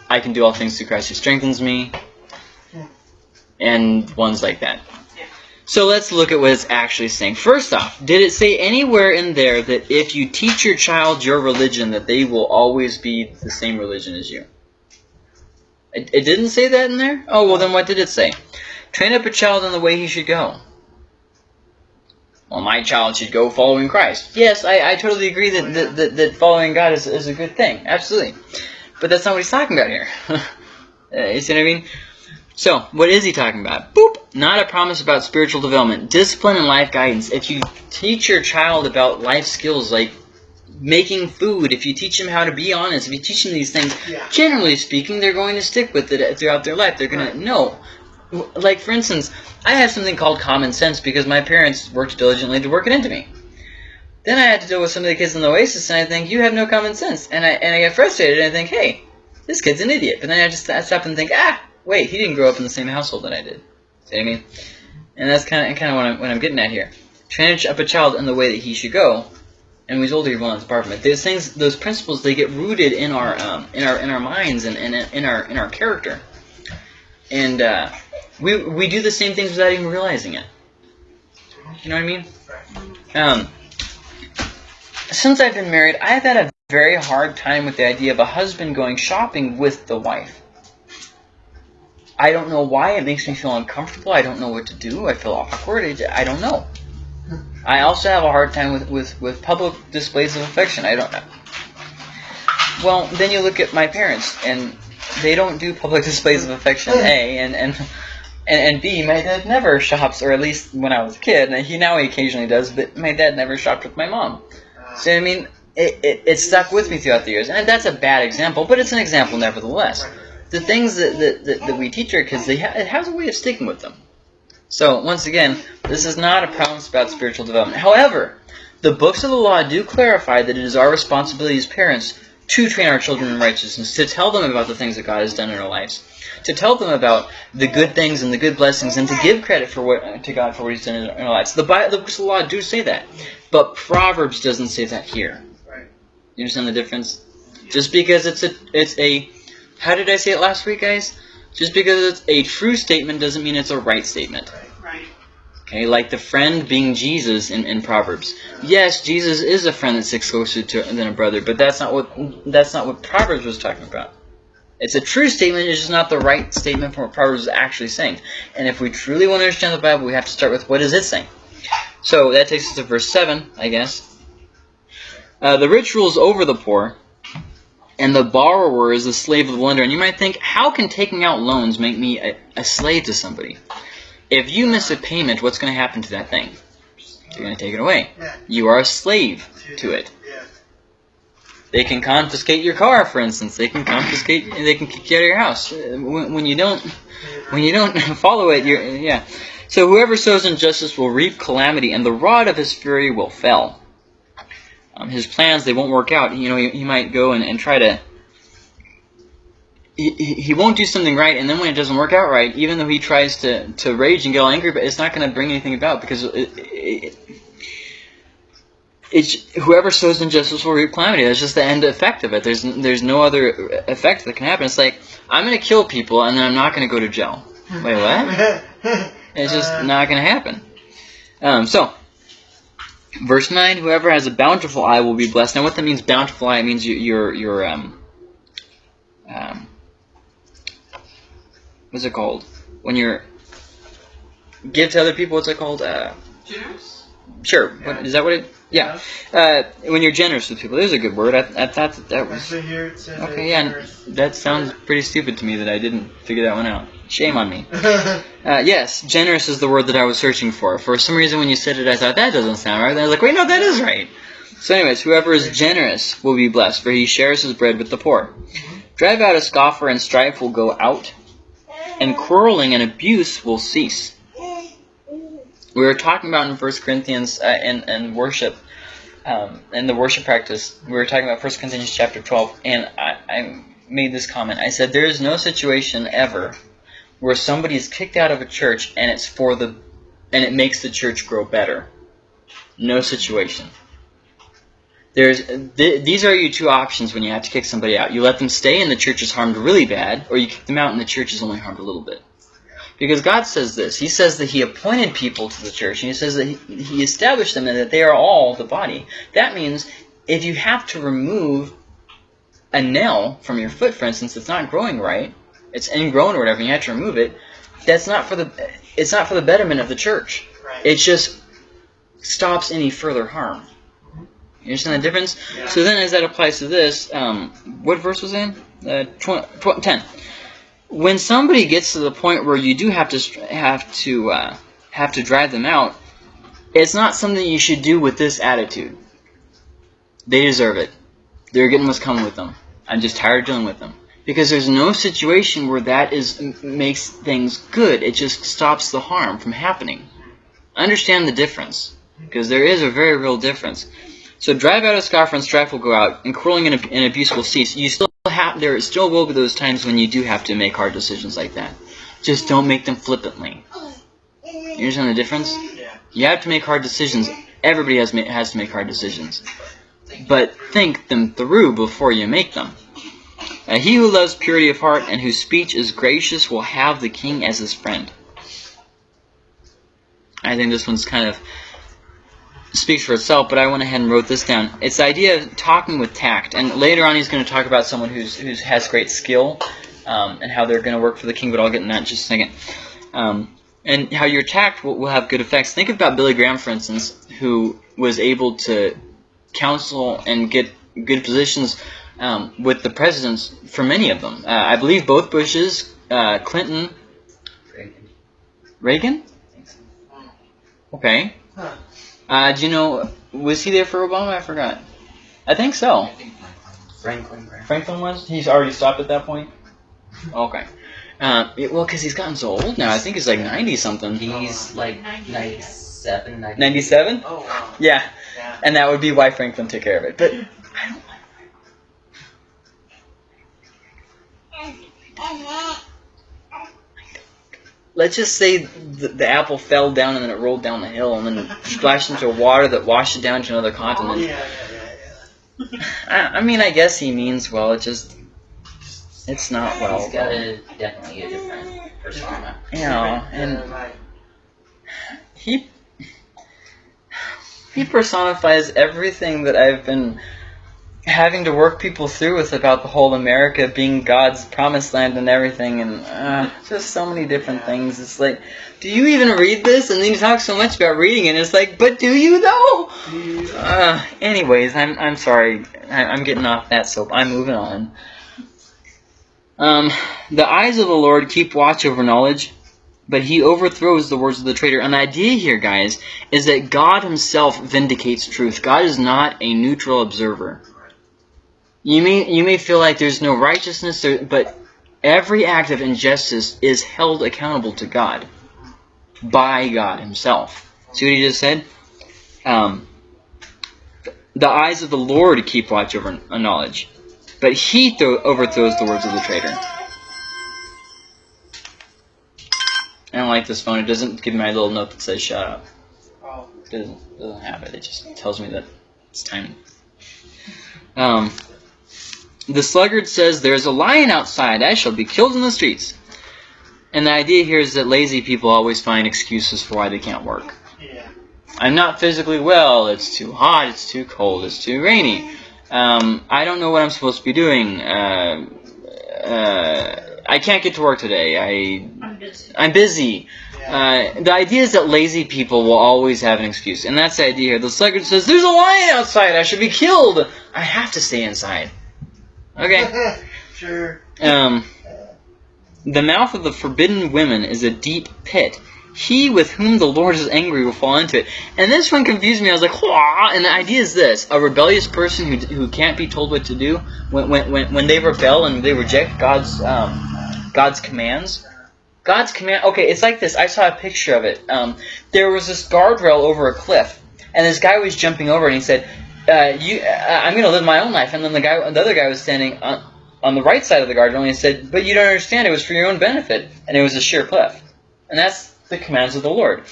I can do all things through Christ who strengthens me, and ones like that. So let's look at what it's actually saying. First off, did it say anywhere in there that if you teach your child your religion, that they will always be the same religion as you? It, it didn't say that in there? Oh, well then what did it say? Train up a child in the way he should go. Well, my child should go following Christ. Yes, I, I totally agree that, that, that, that following God is, is a good thing. Absolutely. But that's not what he's talking about here. Uh, you see what I mean? So, what is he talking about? Boop! Not a promise about spiritual development. Discipline and life guidance. If you teach your child about life skills like making food, if you teach them how to be honest, if you teach them these things, yeah. generally speaking, they're going to stick with it throughout their life. They're going right. to know. Like, for instance, I have something called common sense because my parents worked diligently to work it into me. Then I had to deal with some of the kids in the Oasis, and I think, you have no common sense. And I, and I get frustrated, and I think, hey, this kid's an idiot. But then I just I stop and think, ah, wait, he didn't grow up in the same household that I did. See what I mean? And that's kind of kind of what I'm, what I'm getting at here. Train up a child in the way that he should go, and when he's older, he will not depart from it. Those things, those principles, they get rooted in our um, in our in our minds and, and in our in our character, and uh, we we do the same things without even realizing it. You know what I mean? Um, since I've been married, I've had a very hard time with the idea of a husband going shopping with the wife. I don't know why. It makes me feel uncomfortable. I don't know what to do. I feel awkward. I don't know. I also have a hard time with, with, with public displays of affection. I don't know. Well, then you look at my parents, and they don't do public displays of affection, A, and, and, and, and B, my dad never shops, or at least when I was a kid, and he now he occasionally does, but my dad never shopped with my mom. So, I mean, it, it, it stuck with me throughout the years, and that's a bad example, but it's an example nevertheless. The things that, that, that, that we teach our kids, they ha it has a way of sticking with them. So, once again, this is not a promise about spiritual development. However, the books of the law do clarify that it is our responsibility as parents to train our children in righteousness, to tell them about the things that God has done in our lives, to tell them about the good things and the good blessings, and to give credit for what to God for what He's done in our lives. The, Bible, the books of the law do say that, but Proverbs doesn't say that here. You understand the difference? Just because it's a it's a how did I say it last week, guys? Just because it's a true statement doesn't mean it's a right statement. Right. Okay, like the friend being Jesus in, in Proverbs. Yes, Jesus is a friend that sticks closer to than a brother, but that's not what that's not what Proverbs was talking about. It's a true statement, it's just not the right statement from what Proverbs is actually saying. And if we truly want to understand the Bible, we have to start with what is it saying. So that takes us to verse 7, I guess. Uh, the rich rules over the poor, and the borrower is the slave of the lender. And you might think, how can taking out loans make me a, a slave to somebody? If you miss a payment, what's going to happen to that thing? You're going to take it away. Yeah. You are a slave to it. Yeah. They can confiscate your car, for instance. They can confiscate. They can kick you out of your house when, when you don't. When you don't follow it, you're yeah. So whoever sows injustice will reap calamity, and the rod of his fury will fail. Um, his plans they won't work out. You know, he, he might go and, and try to. He, he won't do something right, and then when it doesn't work out right, even though he tries to, to rage and get all angry, but it's not going to bring anything about because it, it, it's whoever sows injustice will reap calamity. That's just the end effect of it. There's there's no other effect that can happen. It's like I'm going to kill people and then I'm not going to go to jail. Wait, what? It's just Uh, not going to happen. Um, so, verse nine: Whoever has a bountiful eye will be blessed. Now, what that means, bountiful eye, it means you, you're you're um um what's it called when you're give to other people? What's it called? Uh, Generous? sure. What, is that what it? Yeah. Uh, when you're generous with people, there's a good word. I, I thought that that was Actually, here it says okay. Yeah, that sounds pretty stupid to me that I didn't figure that one out. Shame on me. Uh, yes, generous is the word that I was searching for. For some reason, when you said it, I thought that doesn't sound right. And I was like, wait, no, that is right. So, anyways, whoever is generous will be blessed, for he shares his bread with the poor. Drive out a scoffer, and strife will go out, and quarreling and abuse will cease. We were talking about in First Corinthians uh, in, in worship, um, in the worship practice, we were talking about First Corinthians chapter 12, and I, I made this comment. I said, there is no situation ever where somebody is kicked out of a church and it's for the and it makes the church grow better. No situation. There's th- these are your two options when you have to kick somebody out. You let them stay and the church is harmed really bad, or you kick them out and the church is only harmed a little bit. Because God says this. He says that He appointed people to the church, and He says that He, he established them and that they are all the body. That means if you have to remove a nail from your foot, for instance, it's not growing right, it's ingrown or whatever, and you have to remove it, that's not for the it's not for the betterment of the church. right. It just stops any further harm. You understand the difference? Yeah. So then, as that applies to this, um, what verse was in? Uh, tw- tw- ten. When somebody gets to the point where you do have to have to uh, have to drive them out, it's not something you should do with this attitude. They deserve it. They're getting what's coming with them. I'm just tired of dealing with them because there's no situation where that is makes things good. It just stops the harm from happening. Understand the difference because there is a very real difference. So drive out a scoffer and strife will go out, and quarreling and, and abuse will cease. You still there still will be those times when you do have to make hard decisions like that. Just don't make them flippantly. You understand the difference? Yeah. You have to make hard decisions. Everybody has has to make hard decisions, but think them through before you make them. Uh, he who loves purity of heart and whose speech is gracious will have the king as his friend. I think this one's kind of speaks for itself, but I went ahead and wrote this down. It's the idea of talking with tact, and later on he's going to talk about someone who's who has great skill, um, and how they're going to work for the king. But I'll get in that in just a second. Um, and how your tact will, will have good effects. Think about Billy Graham, for instance, who was able to counsel and get good positions um, with the presidents for many of them. Uh, I believe both Bushes, uh, Clinton, Reagan. Reagan. I think so. Okay. Huh. Uh, do you know was he there for Obama? I forgot. I think so. I think Franklin. Franklin. Franklin was. He's already stopped at that point. Okay. Uh, it- well, because he's gotten so old now. I think he's like ninety something. He's like 98. 97, 98. Ninety-seven. Oh wow. Yeah, Yeah. and that would be why Franklin took care of it. But I don't like. Let's just say the, the apple fell down and then it rolled down the hill and then splashed into water that washed it down to another oh, Yeah, continent. yeah, yeah, yeah. I, I mean, I guess he means well. It just, it's not well. He's got a, definitely a different persona. You know, and he he personifies everything that I've been having to work people through with about the whole America being God's promised land and everything, and uh, just so many different things. It's like, do you even read this? And then you talk so much about reading and It's like, but do you though? Uh, anyways, I'm I'm sorry. I, I'm getting off that soap. I'm moving on. Um, the eyes of the Lord keep watch over knowledge, but he overthrows the words of the traitor. And the idea here, guys, is that God himself vindicates truth. God is not a neutral observer. You may you may feel like there's no righteousness, but every act of injustice is held accountable to God by God Himself. See what He just said? Um, the eyes of the Lord keep watch over knowledge, but He throw, overthrows the words of the traitor. I don't like this phone. It doesn't give me my little note that says "shut up." It doesn't doesn't have it. It just tells me that it's time. Um, the sluggard says, "There is a lion outside. I shall be killed in the streets." And the idea here is that lazy people always find excuses for why they can't work. Yeah. I'm not physically well. It's too hot. It's too cold. It's too rainy. Um, I don't know what I'm supposed to be doing. Uh, uh, I can't get to work today. I I'm busy. I'm busy. Yeah. Uh, the idea is that lazy people will always have an excuse, and that's the idea here. The sluggard says, "There's a lion outside. I should be killed. I have to stay inside." Okay. sure. Um, the mouth of the forbidden women is a deep pit. He with whom the Lord is angry will fall into it. And this one confused me. I was like, Wah! and the idea is this: a rebellious person who, who can't be told what to do when when, when, when they rebel and they reject God's um, God's commands. God's command. Okay, it's like this. I saw a picture of it. Um, there was this guardrail over a cliff, and this guy was jumping over, and he said, uh, "You, uh, I'm going to live my own life." And then the guy, the other guy, was standing on, on the right side of the guardrail, and he said, "But you don't understand. It was for your own benefit, and it was a sheer cliff." And that's the commands of the Lord.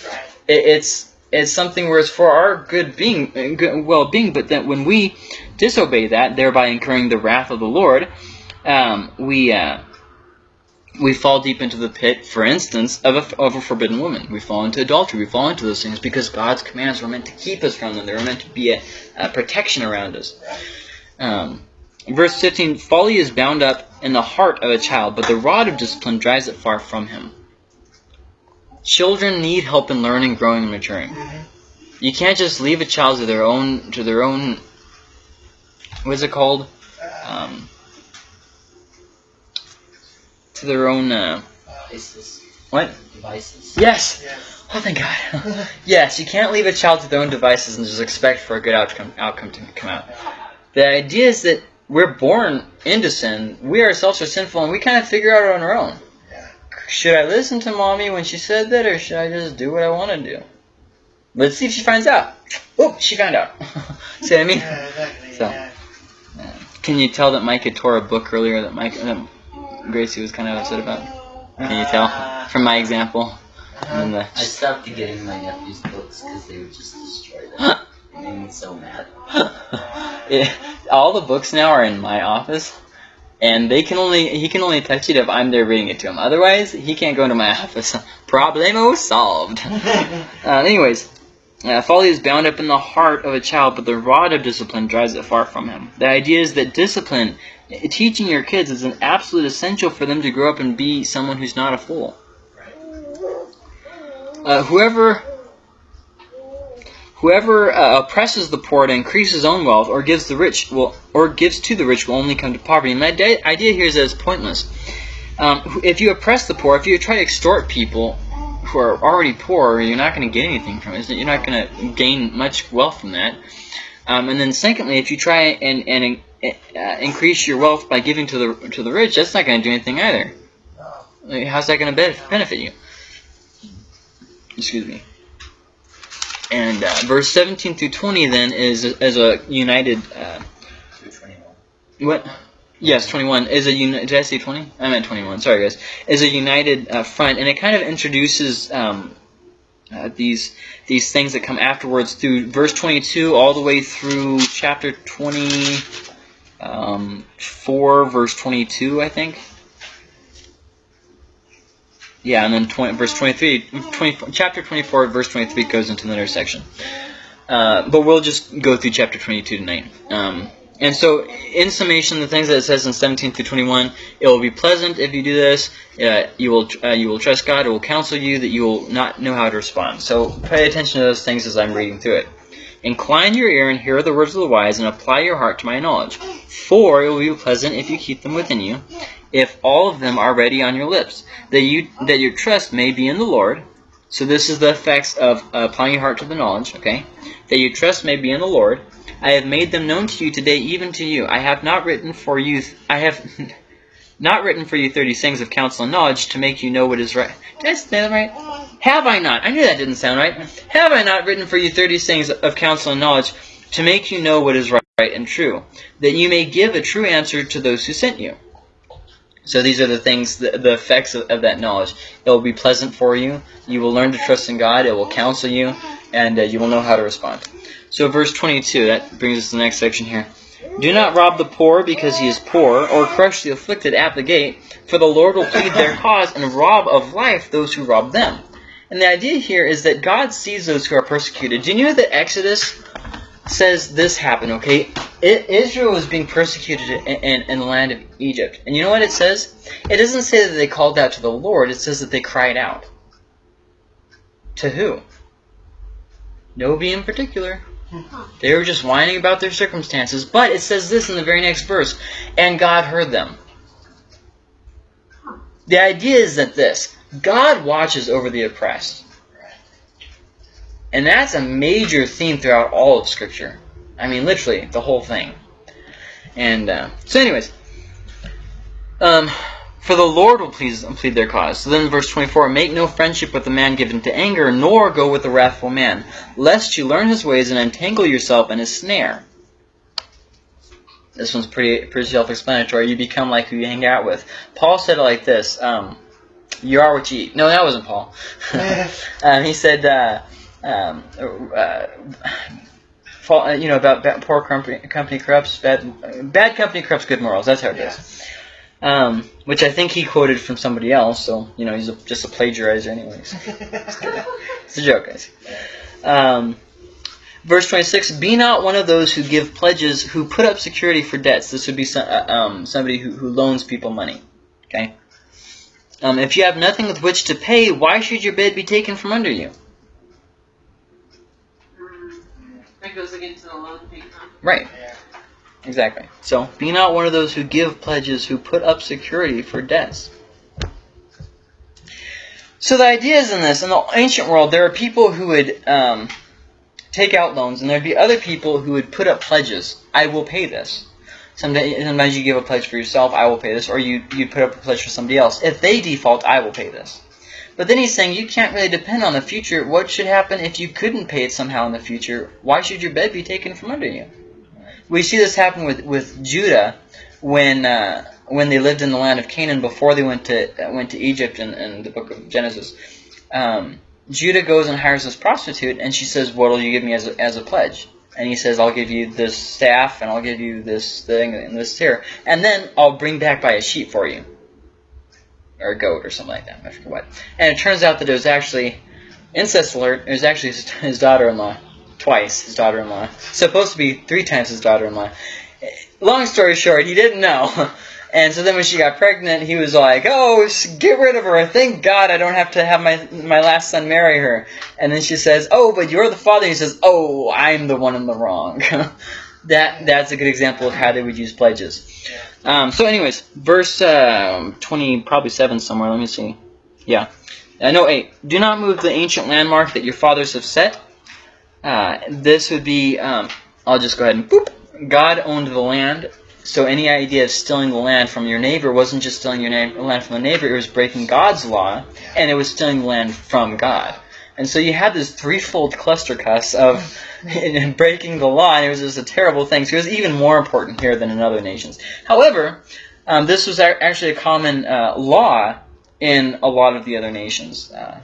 It, it's it's something where it's for our good being, uh, good well-being. But that when we disobey that, thereby incurring the wrath of the Lord, um, we. Uh, we fall deep into the pit, for instance, of a, of a forbidden woman. We fall into adultery. We fall into those things because God's commands were meant to keep us from them. They were meant to be a, a protection around us. Um, verse 15 Folly is bound up in the heart of a child, but the rod of discipline drives it far from him. Children need help in learning, growing, and maturing. Mhm. You can't just leave a child to their own to their own. What's it called? Um, to their own. Uh, Devices. what? Devices. Yes. Yeah. Oh, thank God. yes, you can't leave a child to their own devices and just expect for a good outcome outcome to come out. The idea is that we're born into sin. We ourselves are sinful, and we kind of figure out on our own. Yeah. Should I listen to mommy when she said that, or should I just do what I want to do? Let's see if she finds out. Oh, she found out. See what I mean? Yeah, exactly. So. Yeah. Can you tell that Mike had tore a book earlier that Mike that Gracie was kind of upset about? Can you tell from my example? And then I stopped getting my nephew's books because they would just destroy them. It made me so mad. Yeah, all the books now are in my office, and they can only he can only touch it if I'm there reading it to him. Otherwise, he can't go into my office. Problemo solved. Uh, anyways, Uh, folly is bound up in the heart of a child, but the rod of discipline drives it far from him. The idea is that discipline, teaching your kids, is an absolute essential for them to grow up and be someone who's not a fool. Uh, whoever whoever uh, oppresses the poor to increase his own wealth, or gives the rich will, or gives to the rich, will only come to poverty. And de- idea here is that it's pointless. Um, if you oppress the poor, if you try to extort people who are already poor, you're not going to get anything from it. You're not going to gain much wealth from that. Um, and then secondly, if you try and, and uh, increase your wealth by giving to the to the rich, that's not going to do anything either. Like, how's that going to benefit you? Excuse me. And uh, verse 17 through 20 then is as a united. Uh, what? Yes, 21 is a uni- did I say 20? I meant 21. Sorry, guys. Is a united uh, front, and it kind of introduces um, uh, these these things that come afterwards through verse 22 all the way through chapter 24, um, 4, verse 22, I think. Yeah, and then 20, verse 23, 20, chapter 24, verse 23 goes into the intersection. Uh, but we'll just go through chapter 22 tonight. Um, and so, in summation, the things that it says in 17 through 21, it will be pleasant if you do this. Uh, you will uh, you will trust God. It will counsel you that you will not know how to respond. So pay attention to those things as I'm reading through it. Incline your ear and hear the words of the wise, and apply your heart to my knowledge. For it will be pleasant if you keep them within you, if all of them are ready on your lips, that you that your trust may be in the Lord. So this is the effects of uh, applying your heart to the knowledge. Okay, that your trust may be in the Lord I have made them known to you today, even to you. I have not written for you. I have not written for you thirty sayings of counsel and knowledge to make you know what is right. Did I say that right? Have I not? I knew that didn't sound right. Have I not written for you thirty sayings of counsel and knowledge to make you know what is right and true, that you may give a true answer to those who sent you? So these are the things, the, the effects of, of, that knowledge. It will be pleasant for you. You will learn to trust in God. It will counsel you, and uh, you will know how to respond. So verse 22, that brings us to the next section here. Do not rob the poor because he is poor, or crush the afflicted at the gate, for the Lord will plead their cause and rob of life those who rob them. And the idea here is that God sees those who are persecuted. Do you know that Exodus says this happened, okay? It, Israel was being persecuted in, in, in, the land of Egypt. And you know what it says? It doesn't say that they called out to the Lord, it says that they cried out. To who? Nobody in particular. They were just whining about their circumstances. But it says this in the very next verse and God heard them. The idea is that this God watches over the oppressed. And that's a major theme throughout all of Scripture. I mean, literally, the whole thing. And uh, so, anyways, um, for the Lord will please, plead their cause. So then verse 24, Make no friendship with the man given to anger, nor go with the wrathful man, lest you learn his ways and entangle yourself in his snare. This one's pretty pretty self-explanatory. You become like who you hang out with. Paul said it like this, um, you are what you eat. No, that wasn't Paul. um, he said, uh, um, uh, you know, about bad, poor company, company corrupts, bad, bad company corrupts good morals. That's how it yeah. is um, which I think he quoted from somebody else. So you know, he's a, just a plagiarizer, anyways. it's a joke, guys. Um, verse 26 Be not one of those who give pledges, who put up security for debts. This would be some, uh, um, somebody who, who loans people money. Okay? Um, if you have nothing with which to pay, why should your bed be taken from under you? That goes against the loan payment. Right. Yeah. Exactly. So, be not one of those who give pledges, who put up security for debts. So the idea is in this, in the ancient world, there are people who would um, take out loans, and there'd be other people who would put up pledges. I will pay this. Someday sometimes you give a pledge for yourself, I will pay this, or you, you put up a pledge for somebody else. If they default, I will pay this. But then he's saying you can't really depend on the future. What should happen if you couldn't pay it somehow in the future? Why should your bed be taken from under you? We see this happen with, with Judah when uh, when they lived in the land of Canaan before they went to went to Egypt in, in the book of Genesis. Um, Judah goes and hires this prostitute, and she says, "What will you give me as a, as a pledge?" And he says, "I'll give you this staff, and I'll give you this thing and this here, and then I'll bring back by a sheep for you, or a goat, or something like that. I forget what." And it turns out that it was actually incest alert. It was actually his, his daughter-in-law, twice his daughter-in-law. Supposed to be three times his daughter-in-law. Long story short, he didn't know. And so then when she got pregnant, he was like, "Oh, get rid of her! Thank God I don't have to have my my last son marry her." And then she says, "Oh, but you're the father." He says, "Oh, I'm the one in the wrong." that that's a good example of how they would use pledges. Um, so, anyways, verse um, twenty, probably seven somewhere. Let me see. Yeah, uh, no eight. Do not move the ancient landmark that your fathers have set. Uh, this would be. Um, I'll just go ahead and boop. God owned the land, so any idea of stealing the land from your neighbor wasn't just stealing your land from the neighbor; it was breaking God's law, and it was stealing the land from God. And so you had this threefold cluster cuss of breaking the law, and it was just a terrible thing. So it was even more important here than in other nations. However, um, this was actually a common uh, law in a lot of the other nations, uh,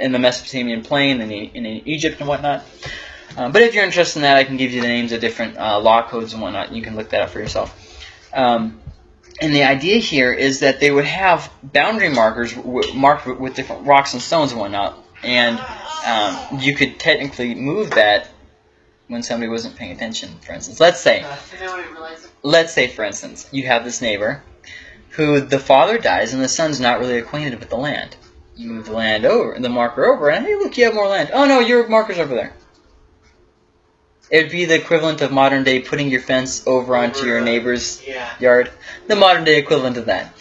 in the Mesopotamian plain, in, E- in Egypt and whatnot. Um, but if you're interested in that, I can give you the names of different uh, law codes and whatnot. You can look that up for yourself. Um, and the idea here is that they would have boundary markers marked with, different rocks and stones and whatnot, and um, you could technically move that when somebody wasn't paying attention. For instance, let's say, And let's say, for instance, you have this neighbor who the father dies and the son's not really acquainted with the land. You move the land over, and the marker over, and hey, look, you have more land. Oh no, your marker's over there. It would be the equivalent of modern day putting your fence over onto your neighbor's Yeah. yard. The modern day equivalent of that.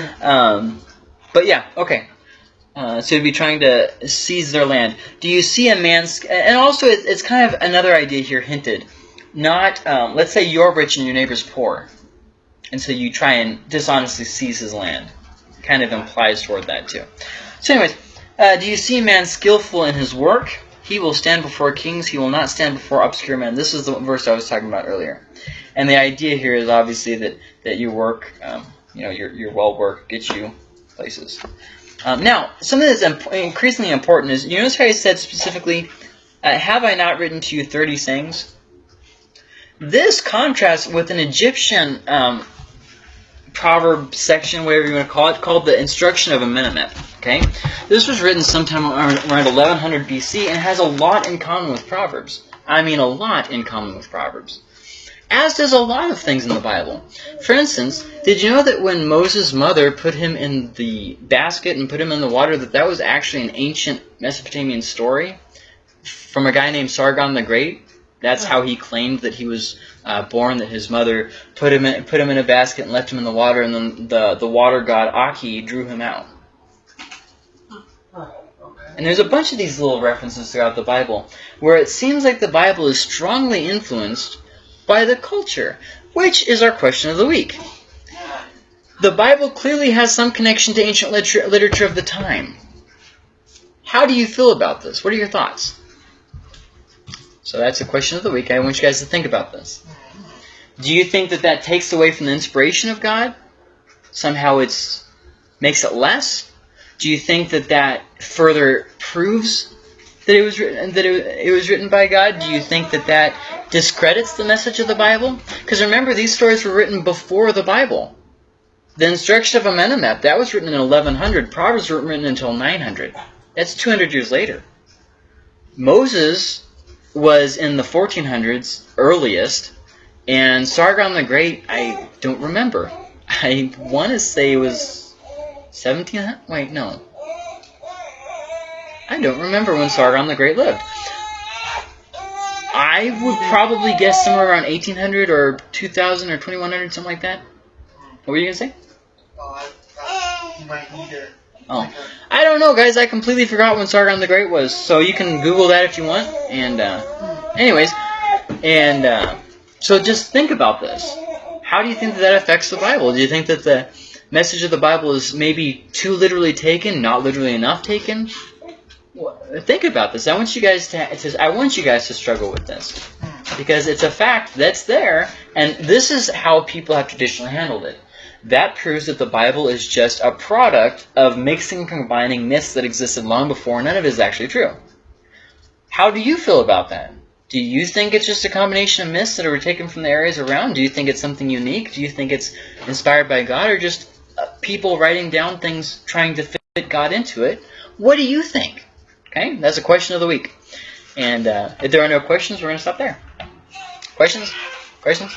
um, but yeah, okay. Uh, so you'd be trying to seize their land. Do you see a man's... And also, it, it's kind of another idea here hinted. Not, um, let's say you're rich and your neighbor's poor. And so you try and dishonestly seize his land. Kind of implies toward that, too. So anyways, uh, do you see a man skillful in his work? He will stand before kings. He will not stand before obscure men. This is the verse I was talking about earlier. And the idea here is obviously that, that your work, um, you know, your, your well work gets you places. Um, now, something that's imp- increasingly important is, you notice how he said specifically, uh, have I not written to you 30 sayings? This contrasts with an Egyptian um, proverb section, whatever you want to call it, called the Instruction of Amenemhet. Okay, this was written sometime around around 1100 BC and has a lot in common with Proverbs. I mean, a lot in common with Proverbs. As does a lot of things in the Bible. For instance, did you know that when Moses' mother put him in the basket and put him in the water, that that was actually an ancient Mesopotamian story from a guy named Sargon the Great? That's how he claimed that he was uh, born. That his mother put him in, put him in a basket and left him in the water, and then the the water god Akki drew him out. And there's a bunch of these little references throughout the Bible where it seems like the Bible is strongly influenced by the culture, which is our question of the week. The Bible clearly has some connection to ancient literature, literature of the time. How do you feel about this? What are your thoughts? So that's the question of the week. I want you guys to think about this. Do you think that that takes away from the inspiration of God? Somehow it's makes it less? Do you think that that further proves that it was written that it, it was written by God? Do you think that that discredits the message of the Bible? Because remember, these stories were written before the Bible. The instruction of Amenemhet that was written in 1100. Proverbs weren't written until 900. That's 200 years later. Moses was in the 1400s earliest, and Sargon the Great. I don't remember. I want to say it was 1700. Wait, no. I don't remember when Sargon the Great lived. I would probably guess somewhere around 1800 or 2000 or 2100, something like that. What were you say? Oh, need to. Oh. like a- I don't know, guys. I completely forgot when Sargon the Great was. So you can Google that if you want. And, uh, anyways, and uh, so just think about this. How do you think that, that affects the Bible? Do you think that the message of the Bible is maybe too literally taken, not literally enough taken? Think about this. I want you guys to, I want you guys to struggle with this because it's a fact that's there, and this is how people have traditionally handled it. That proves that the Bible is just a product of mixing and combining myths that existed long before. None of it is actually true. How do you feel about that? Do you think it's just a combination of myths that were taken from the areas around? Do you think it's something unique? Do you think it's inspired by God or just uh, people writing down things trying to fit God into it? What do you think? Okay, that's a question of the week. And uh, if there are no questions, we're going to stop there. Questions? Questions?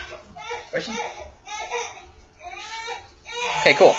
Questions? Okay, cool.